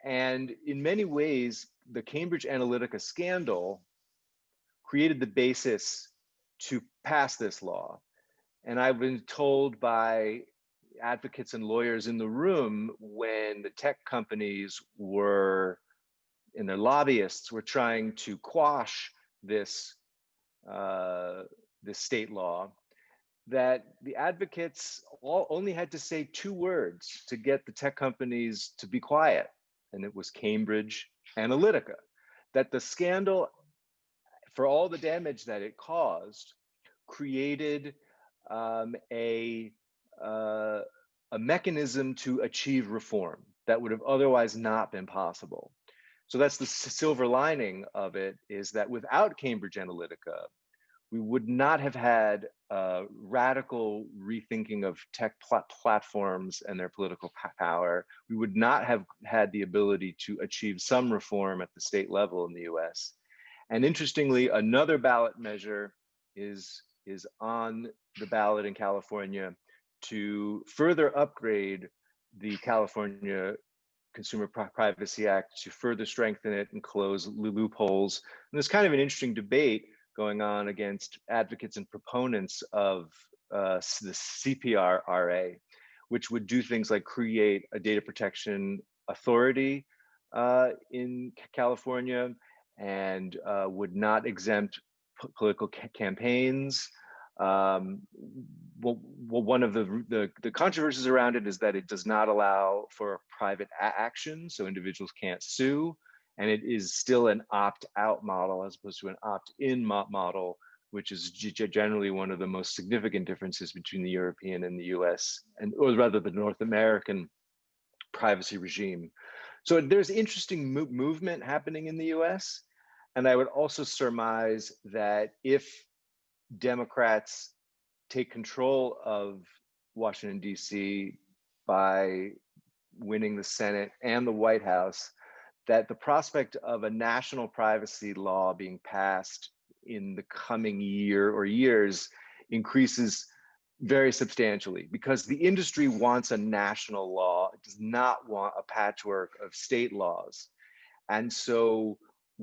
And in many ways, the Cambridge Analytica scandal created the basis to pass this law. And I've been told by advocates and lawyers in the room when the tech companies were and their lobbyists were trying to quash this uh, this state law that the advocates all only had to say two words to get the tech companies to be quiet and it was cambridge analytica that the scandal for all the damage that it caused created um, a uh, a mechanism to achieve reform that would have otherwise not been possible. So that's the silver lining of it is that without Cambridge Analytica, we would not have had a radical rethinking of tech pl platforms and their political power. We would not have had the ability to achieve some reform at the state level in the US. And interestingly, another ballot measure is, is on the ballot in California to further upgrade the California Consumer Privacy Act to further strengthen it and close loopholes. And there's kind of an interesting debate going on against advocates and proponents of uh, the CPRRA, which would do things like create a data protection authority uh, in California and uh, would not exempt political ca campaigns um, well, well, one of the, the, the controversies around it is that it does not allow for private action, so individuals can't sue, and it is still an opt-out model as opposed to an opt-in mo model, which is generally one of the most significant differences between the European and the US, and or rather the North American privacy regime. So there's interesting mo movement happening in the US, and I would also surmise that if Democrats take control of Washington, D.C. by winning the Senate and the White House, that the prospect of a national privacy law being passed in the coming year or years increases very substantially because the industry wants a national law, it does not want a patchwork of state laws. And so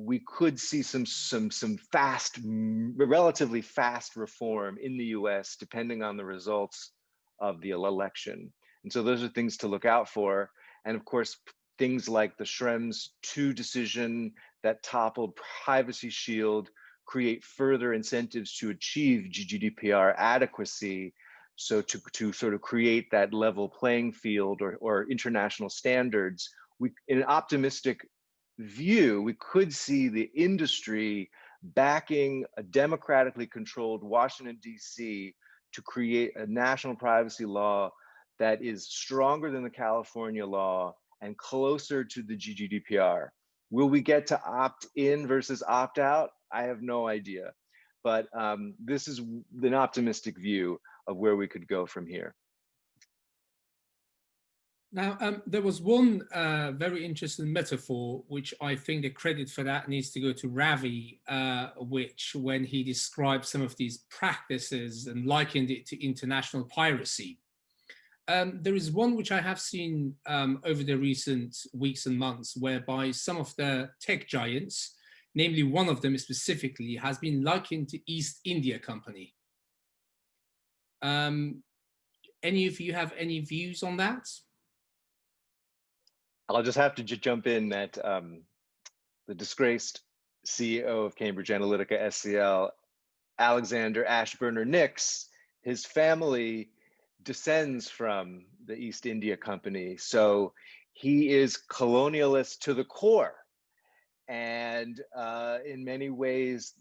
we could see some some some fast relatively fast reform in the US depending on the results of the election. And so those are things to look out for. And of course things like the Schrems 2 decision that toppled privacy shield create further incentives to achieve GDPR adequacy. So to, to sort of create that level playing field or, or international standards we, in an optimistic view, we could see the industry backing a democratically controlled Washington, D.C. to create a national privacy law that is stronger than the California law and closer to the GDPR. Will we get to opt in versus opt out? I have no idea. But um, this is an optimistic view of where we could go from here. Now, um, there was one uh, very interesting metaphor, which I think the credit for that needs to go to Ravi, uh, which when he described some of these practices and likened it to international piracy. Um, there is one which I have seen um, over the recent weeks and months, whereby some of the tech giants, namely one of them specifically, has been likened to East India Company. Um, any of you have any views on that? I'll just have to jump in that um, the disgraced CEO of Cambridge Analytica SCL, Alexander Ashburner Nix, his family descends from the East India Company. So he is colonialist to the core. And uh, in many ways,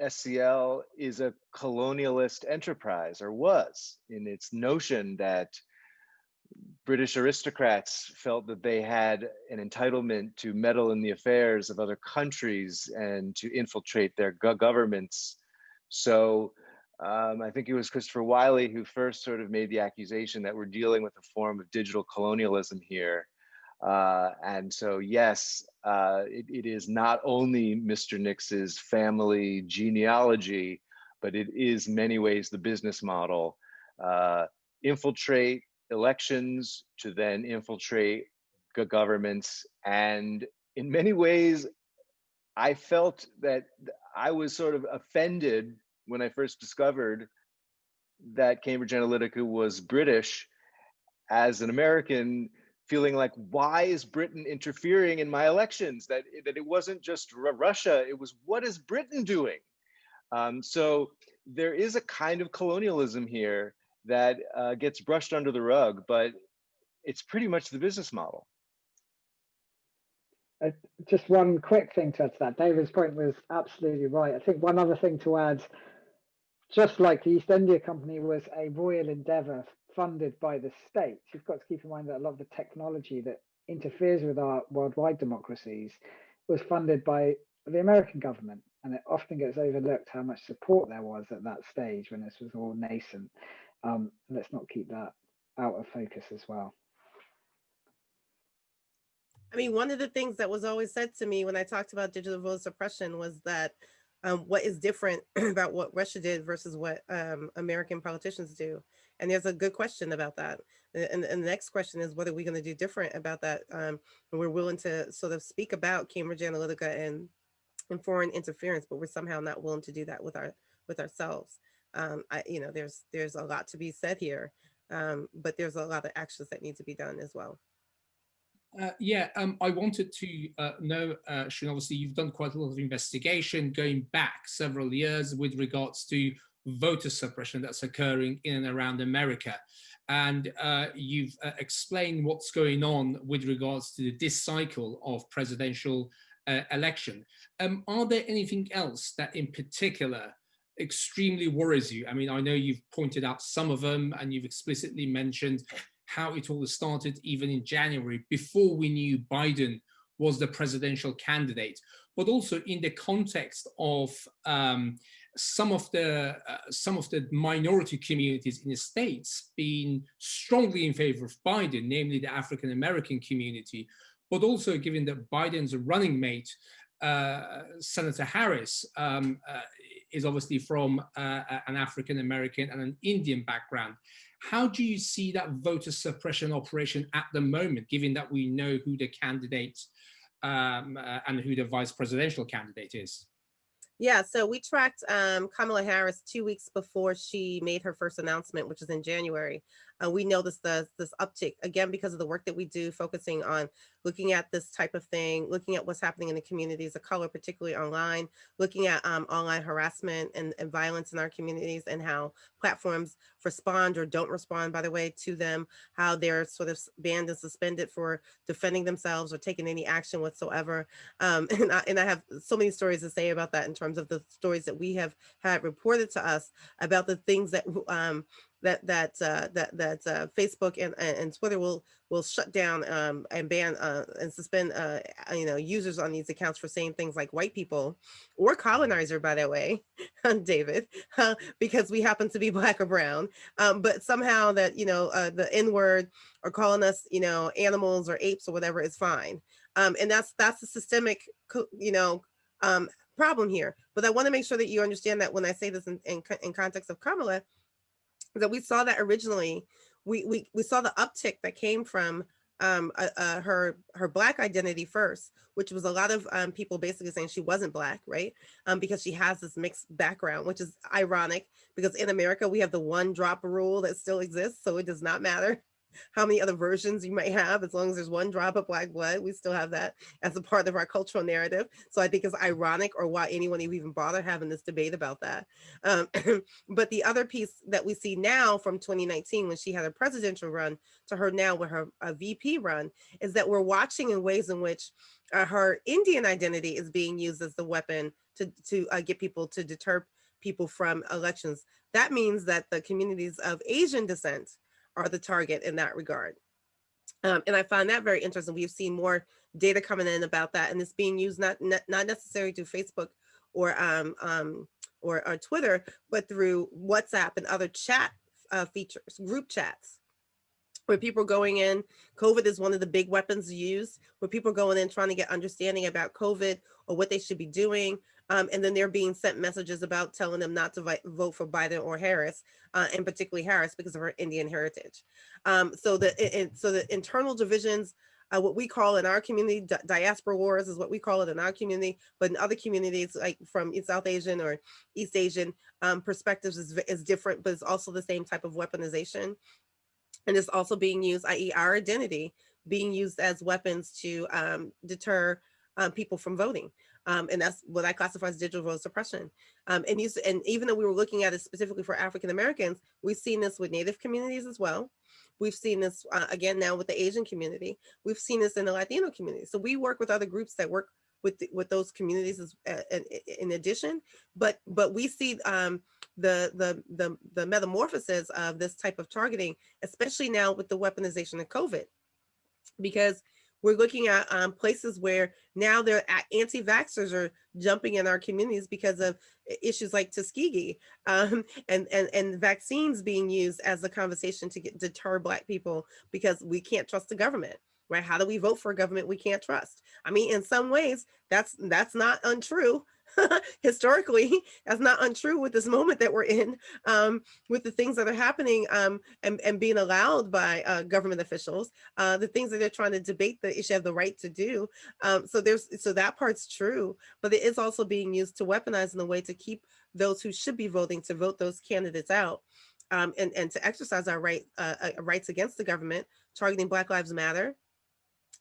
SCL is a colonialist enterprise or was in its notion that British aristocrats felt that they had an entitlement to meddle in the affairs of other countries and to infiltrate their governments. So um, I think it was Christopher Wylie who first sort of made the accusation that we're dealing with a form of digital colonialism here. Uh, and so, yes, uh, it, it is not only Mr. Nix's family genealogy, but it is many ways the business model. Uh, infiltrate elections to then infiltrate governments. And in many ways, I felt that I was sort of offended when I first discovered that Cambridge Analytica was British as an American feeling like why is britain interfering in my elections that that it wasn't just russia it was what is britain doing um, so there is a kind of colonialism here that uh, gets brushed under the rug, but it's pretty much the business model. Uh, just one quick thing to add to that. David's point was absolutely right. I think one other thing to add, just like the East India Company was a royal endeavor funded by the state, you've got to keep in mind that a lot of the technology that interferes with our worldwide democracies was funded by the American government. And it often gets overlooked how much support there was at that stage when this was all nascent. Um, let's not keep that out of focus as well. I mean, one of the things that was always said to me when I talked about digital vote suppression was that um, what is different <clears throat> about what Russia did versus what um, American politicians do. And there's a good question about that. And, and the next question is, what are we going to do different about that? Um, and we're willing to sort of speak about Cambridge Analytica and, and foreign interference, but we're somehow not willing to do that with our with ourselves um, I, you know, there's there's a lot to be said here, um, but there's a lot of actions that need to be done as well. Uh, yeah, um, I wanted to uh, know, uh, Shun, obviously you've done quite a lot of investigation going back several years with regards to voter suppression that's occurring in and around America. And uh, you've uh, explained what's going on with regards to this cycle of presidential uh, election. Um, are there anything else that in particular extremely worries you? I mean, I know you've pointed out some of them and you've explicitly mentioned how it all started even in January before we knew Biden was the presidential candidate, but also in the context of um, some of the uh, some of the minority communities in the states being strongly in favor of Biden, namely the African American community, but also given that Biden's running mate, uh, Senator Harris, um, uh, is obviously from uh, an African American and an Indian background. How do you see that voter suppression operation at the moment, given that we know who the candidate um, uh, and who the vice presidential candidate is? Yeah, so we tracked um, Kamala Harris two weeks before she made her first announcement, which is in January. uh, we noticed this, this uptick again because of the work that we do focusing on looking at this type of thing, looking at what's happening in the communities of color, particularly online, looking at um, online harassment and, and violence in our communities and how platforms respond or don't respond, by the way, to them, how they're sort of banned and suspended for defending themselves or taking any action whatsoever. Um, <laughs> and, I, and I have so many stories to say about that in terms of the stories that we have had reported to us about the things that um, that that uh, that that uh, Facebook and, and Twitter will will shut down um, and ban uh, and suspend uh, you know users on these accounts for saying things like white people or colonizer, by the way, <laughs> David, uh, because we happen to be <laughs> black or brown. Um, but somehow that you know uh, the N word or calling us you know animals or apes or whatever is fine, um, and that's that's a systemic you know um, problem here. But I want to make sure that you understand that when I say this in, in, in context of Kamala that we saw that originally, we, we, we saw the uptick that came from um, uh, uh, her her black identity first, which was a lot of um, people basically saying she wasn't black, right? Um, because she has this mixed background, which is ironic because in America we have the one drop rule that still exists, so it does not matter how many other versions you might have, as long as there's one drop of black blood, we still have that as a part of our cultural narrative. So I think it's ironic or why anyone even bother having this debate about that. Um, <clears throat> but the other piece that we see now from 2019, when she had a presidential run to her now with her VP run, is that we're watching in ways in which uh, her Indian identity is being used as the weapon to, to uh, get people to deter people from elections. That means that the communities of Asian descent are the target in that regard. Um, and I find that very interesting. We've seen more data coming in about that, and it's being used not not, not necessarily through Facebook or um, um, or, or Twitter, but through WhatsApp and other chat uh, features, group chats, where people are going in. COVID is one of the big weapons used, where people are going in trying to get understanding about COVID or what they should be doing, um, and then they're being sent messages about telling them not to vote for Biden or Harris, uh, and particularly Harris because of her Indian heritage. Um, so the so the internal divisions, uh, what we call in our community, di diaspora wars is what we call it in our community, but in other communities like from South Asian or East Asian um, perspectives is, is different, but it's also the same type of weaponization. And it's also being used, i.e. our identity, being used as weapons to um, deter uh, people from voting. Um, and that's what I classify as digital vote suppression. Um, and, and even though we were looking at it specifically for African Americans, we've seen this with Native communities as well. We've seen this uh, again now with the Asian community. We've seen this in the Latino community. So we work with other groups that work with the, with those communities as, uh, in, in, addition, but but we see um, the, the the the metamorphosis of this type of targeting, especially now with the weaponization of COVID, because we're looking at um, places where now the anti-vaxxers are jumping in our communities because of issues like Tuskegee <laughs> um, and, and, and vaccines being used as a conversation to get, deter Black people because we can't trust the government right? How do we vote for a government we can't trust? I mean, in some ways, that's that's not untrue. <laughs> historically that's not untrue with this moment that we're in um, with the things that are happening um, and, and being allowed by uh, government officials uh, the things that they're trying to debate the issue of the right to do um, so there's so that part's true but it is also being used to weaponize in a way to keep those who should be voting to vote those candidates out um, and, and to exercise our right uh, uh rights against the government targeting Black Lives Matter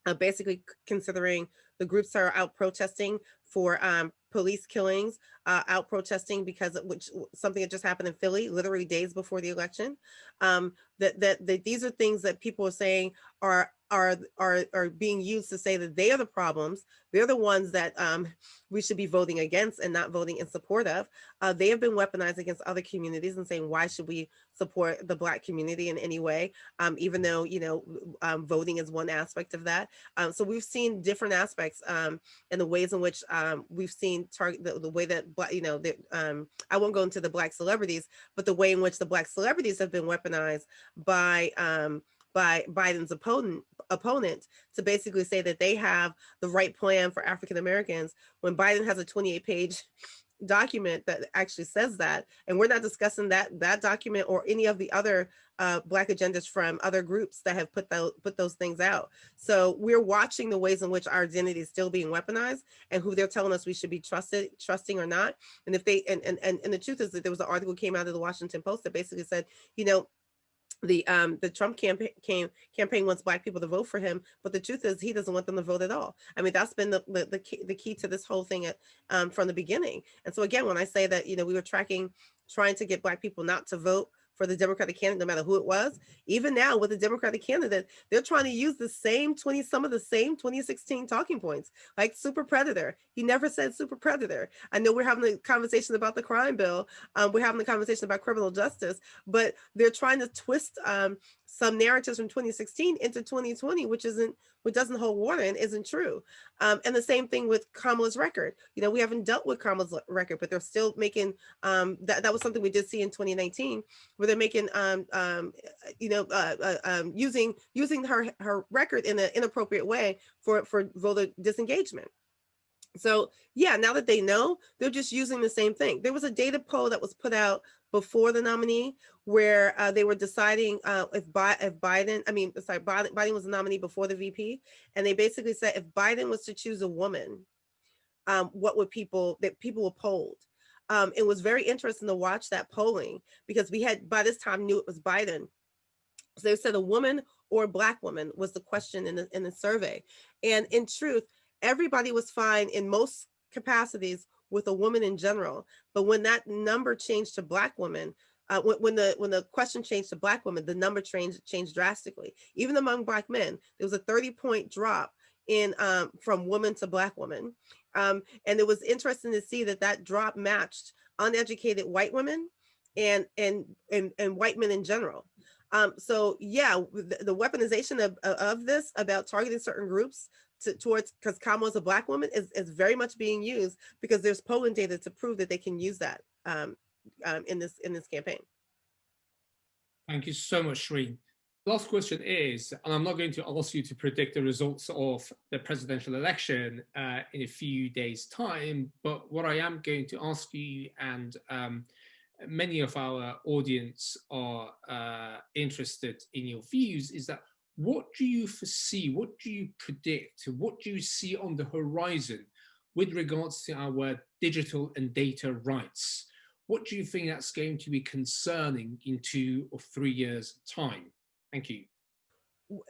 uh, basically considering the groups that are out protesting for um, police killings, uh, out protesting because of which something that just happened in Philly, literally days before the election. Um, that, that that these are things that people are saying are are are are being used to say that they are the problems. They're the ones that um, we should be voting against and not voting in support of. Uh, they have been weaponized against other communities and saying why should we support the Black community in any way, um, even though you know um, voting is one aspect of that. Um, so we've seen different aspects um, and the ways in which um, we've seen target the, the, way that you know that I won't go into the Black celebrities, but the way in which the Black celebrities have been weaponized by by Biden's opponent opponent to basically say that they have the right plan for African Americans when Biden has a 28 page document that actually says that and we're not discussing that that document or any of the other uh, black agendas from other groups that have put those put those things out. So we're watching the ways in which our identity is still being weaponized and who they're telling us we should be trusted trusting or not. And if they and and and, and the truth is that there was an article came out of the washington post that basically said you know the um the Trump campaign came, campaign wants black people to vote for him, but the truth is he doesn't want them to vote at all. I mean that's been the the, the key the key to this whole thing at, um from the beginning. And so again, when I say that you know we were tracking trying to get black people not to vote for the Democratic candidate, no matter who it was. Even now with the Democratic candidate, they're trying to use the same 20, some of the same 2016 talking points, like super predator. He never said super predator. I know we're having a conversation about the crime bill. Um, we're having a conversation about criminal justice, but they're trying to twist um, some narratives from 2016 into 2020, which isn't, which doesn't hold water and isn't true. Um, and the same thing with Kamala's record. You know, we haven't dealt with Kamala's record, but they're still making, um, that, that was something we did see in 2019, where they're making, um, um, you know, uh, uh, um, using using her, her record in an inappropriate way for, for voter disengagement. So yeah, now that they know, they're just using the same thing. There was a data poll that was put out before the nominee where uh, they were deciding uh, if, Bi if Biden, I mean, sorry, Biden, Biden was the nominee before the VP. And they basically said if Biden was to choose a woman, um, what would people, that people were polled. Um, it was very interesting to watch that polling because we had, by this time, knew it was Biden. So they said a woman or a black woman was the question in the, in the survey. And in truth, everybody was fine in most capacities with a woman in general. But when that number changed to black women, uh, when, when, the when the question changed to black women, the number changed changed drastically. Even among black men, there was a 30 point drop in um, from woman to black woman. Um, and it was interesting to see that that drop matched uneducated white women and and and, and white men in general. Um, so yeah, the, the weaponization of, of this about targeting certain groups to, towards because Kamala is a black woman is, is very much being used because there's polling data to prove that they can use that um, um, in this in this campaign. Thank you so much, Shireen. Last question is, and I'm not going to ask you to predict the results of the presidential election uh, in a few days time, but what I am going to ask you and um, many of our audience are uh, interested in your views is that what do you foresee, what do you predict, what do you see on the horizon with regards to our digital and data rights? What do you think that's going to be concerning in two or three years time? Thank you.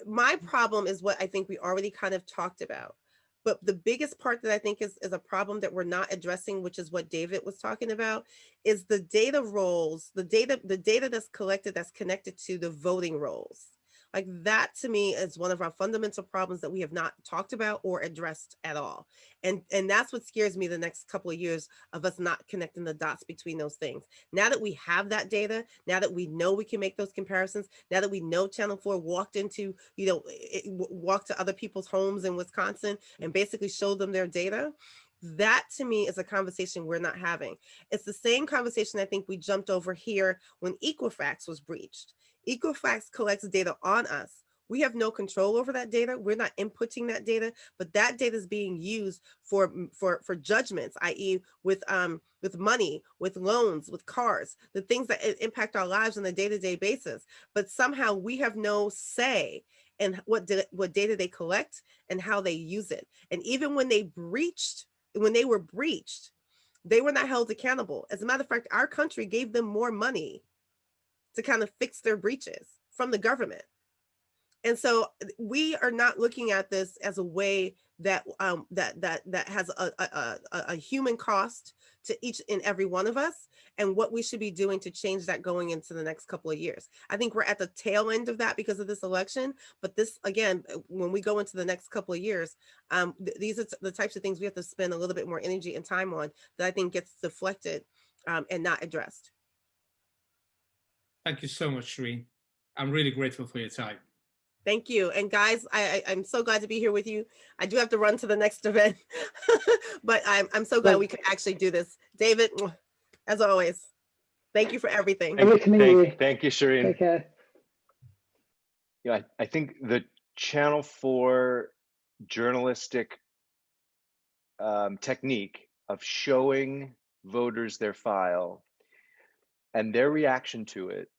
My problem is what I think we already kind of talked about. But the biggest part that I think is, is a problem that we're not addressing, which is what David was talking about, is the data roles, the data, the data that's collected that's connected to the voting rolls. Like that to me is one of our fundamental problems that we have not talked about or addressed at all. And, and that's what scares me the next couple of years of us not connecting the dots between those things. Now that we have that data, now that we know we can make those comparisons, now that we know Channel 4 walked into, you know, it, walked to other people's homes in Wisconsin and basically showed them their data, that to me is a conversation we're not having. It's the same conversation I think we jumped over here when Equifax was breached. Equifax collects data on us. We have no control over that data. We're not inputting that data, but that data is being used for for for judgments, i.e., with um with money, with loans, with cars, the things that impact our lives on a day-to-day -day basis. But somehow we have no say in what what data they collect and how they use it. And even when they breached, when they were breached, they were not held accountable. As a matter of fact, our country gave them more money to kind of fix their breaches from the government. And so we are not looking at this as a way that um, that that that has a, a, a, human cost to each and every one of us and what we should be doing to change that going into the next couple of years. I think we're at the tail end of that because of this election, but this again, uh, when we go into the next couple of years, um, th these are the types of things we have to spend a little bit more energy and time on that I think gets deflected um, and not addressed. Thank you so much, Shireen. I'm really grateful for your time. Thank you. And guys, I, I, am so glad to be here with you. I do have to run to the next <laughs> event, but I'm, I'm so glad we could actually do this. David, <sniffs> as always, thank you for everything. Thank, thank, thank you, Shireen. Take care. Yeah, I, I think the Channel 4 journalistic um, technique of showing voters their file and their reaction to it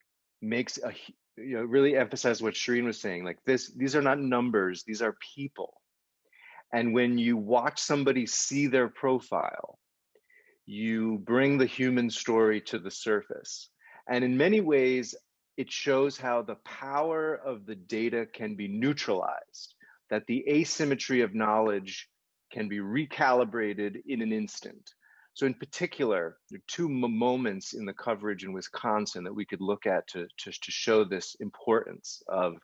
makes a you know really emphasize what Shireen was saying. Like this, these are not numbers; these are people. And when you watch somebody see their profile, you bring the human story to the surface. And in many ways, it shows how the power of the data can be neutralized, that the asymmetry of knowledge can be recalibrated in an instant. So in particular, there are two moments in the coverage in Wisconsin that we could look at to, to, to show this importance of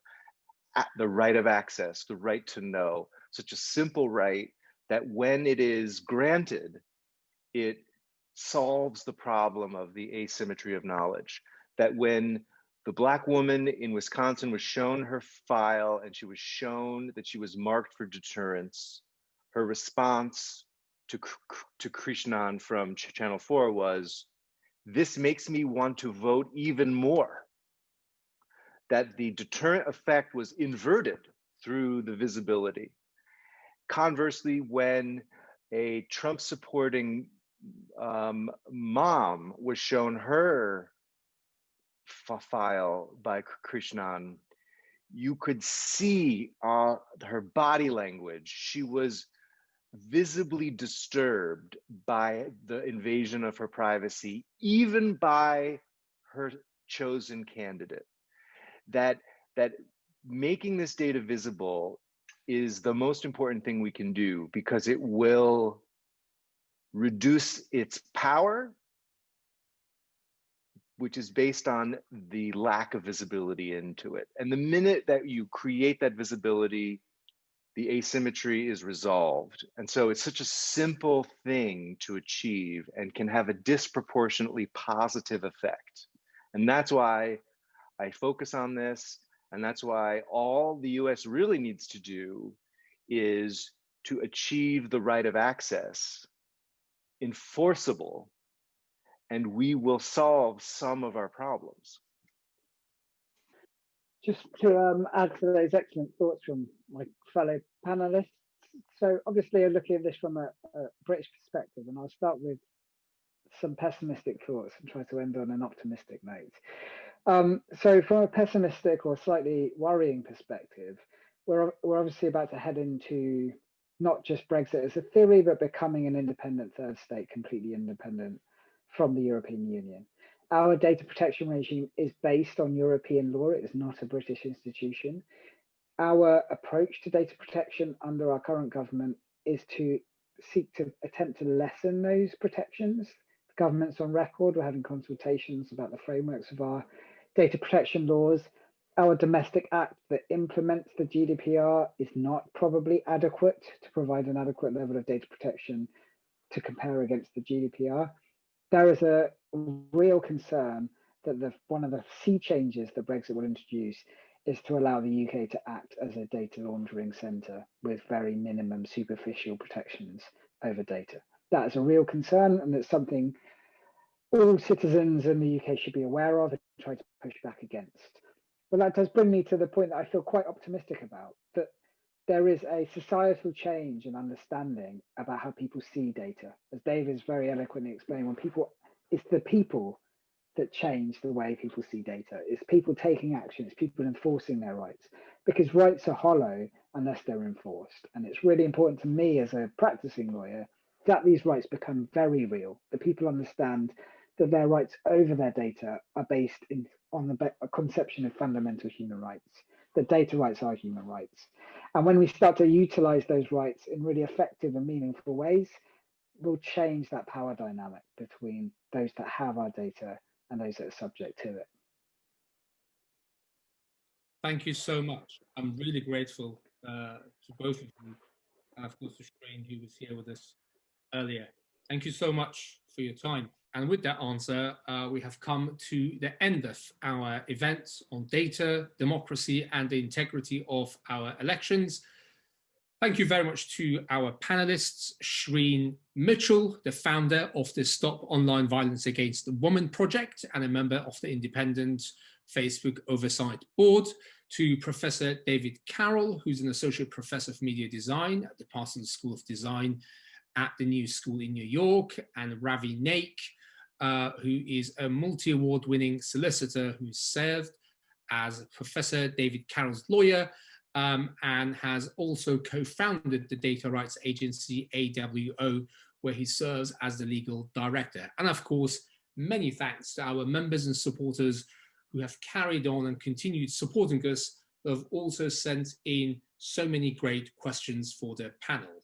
the right of access, the right to know, such a simple right that when it is granted, it solves the problem of the asymmetry of knowledge. That when the black woman in Wisconsin was shown her file and she was shown that she was marked for deterrence, her response to, to Krishnan from Channel 4 was, this makes me want to vote even more. That the deterrent effect was inverted through the visibility. Conversely, when a Trump supporting um, mom was shown her file by Krishnan, you could see uh, her body language. She was visibly disturbed by the invasion of her privacy, even by her chosen candidate. That, that making this data visible is the most important thing we can do because it will reduce its power which is based on the lack of visibility into it. And the minute that you create that visibility, the asymmetry is resolved. And so it's such a simple thing to achieve and can have a disproportionately positive effect. And that's why I focus on this. And that's why all the US really needs to do is to achieve the right of access enforceable and we will solve some of our problems. Just to um, add to those excellent thoughts from my fellow panelists. So obviously I'm looking at this from a, a British perspective and I'll start with some pessimistic thoughts and try to end on an optimistic note. Um, so from a pessimistic or slightly worrying perspective, we're, we're obviously about to head into not just Brexit as a theory, but becoming an independent third state, completely independent from the European Union. Our data protection regime is based on European law. It is not a British institution. Our approach to data protection under our current government is to seek to attempt to lessen those protections. The government's on record. We're having consultations about the frameworks of our data protection laws. Our domestic act that implements the GDPR is not probably adequate to provide an adequate level of data protection to compare against the GDPR there is a real concern that the one of the sea changes that Brexit will introduce is to allow the UK to act as a data laundering centre with very minimum superficial protections over data. That is a real concern, and it's something all citizens in the UK should be aware of and try to push back against. But that does bring me to the point that I feel quite optimistic about there is a societal change in understanding about how people see data. As Dave David's very eloquently explained, when people, it's the people that change the way people see data. It's people taking action, it's people enforcing their rights because rights are hollow unless they're enforced. And it's really important to me as a practicing lawyer that these rights become very real, that people understand that their rights over their data are based in, on the conception of fundamental human rights, that data rights are human rights. And when we start to utilize those rights in really effective and meaningful ways, we'll change that power dynamic between those that have our data and those that are subject to it. Thank you so much. I'm really grateful uh, to both of you, and of course to Shireen, who was here with us earlier. Thank you so much for your time. And with that answer, uh, we have come to the end of our event on data, democracy, and the integrity of our elections. Thank you very much to our panelists, Shireen Mitchell, the founder of the Stop Online Violence Against Women project and a member of the independent Facebook Oversight Board, to Professor David Carroll, who's an associate professor of media design at the Parsons School of Design at the New School in New York, and Ravi Naik, uh, who is a multi-award winning solicitor who served as Professor David Carroll's lawyer um, and has also co-founded the data rights agency AWO, where he serves as the legal director. And of course, many thanks to our members and supporters who have carried on and continued supporting us, who have also sent in so many great questions for their panel.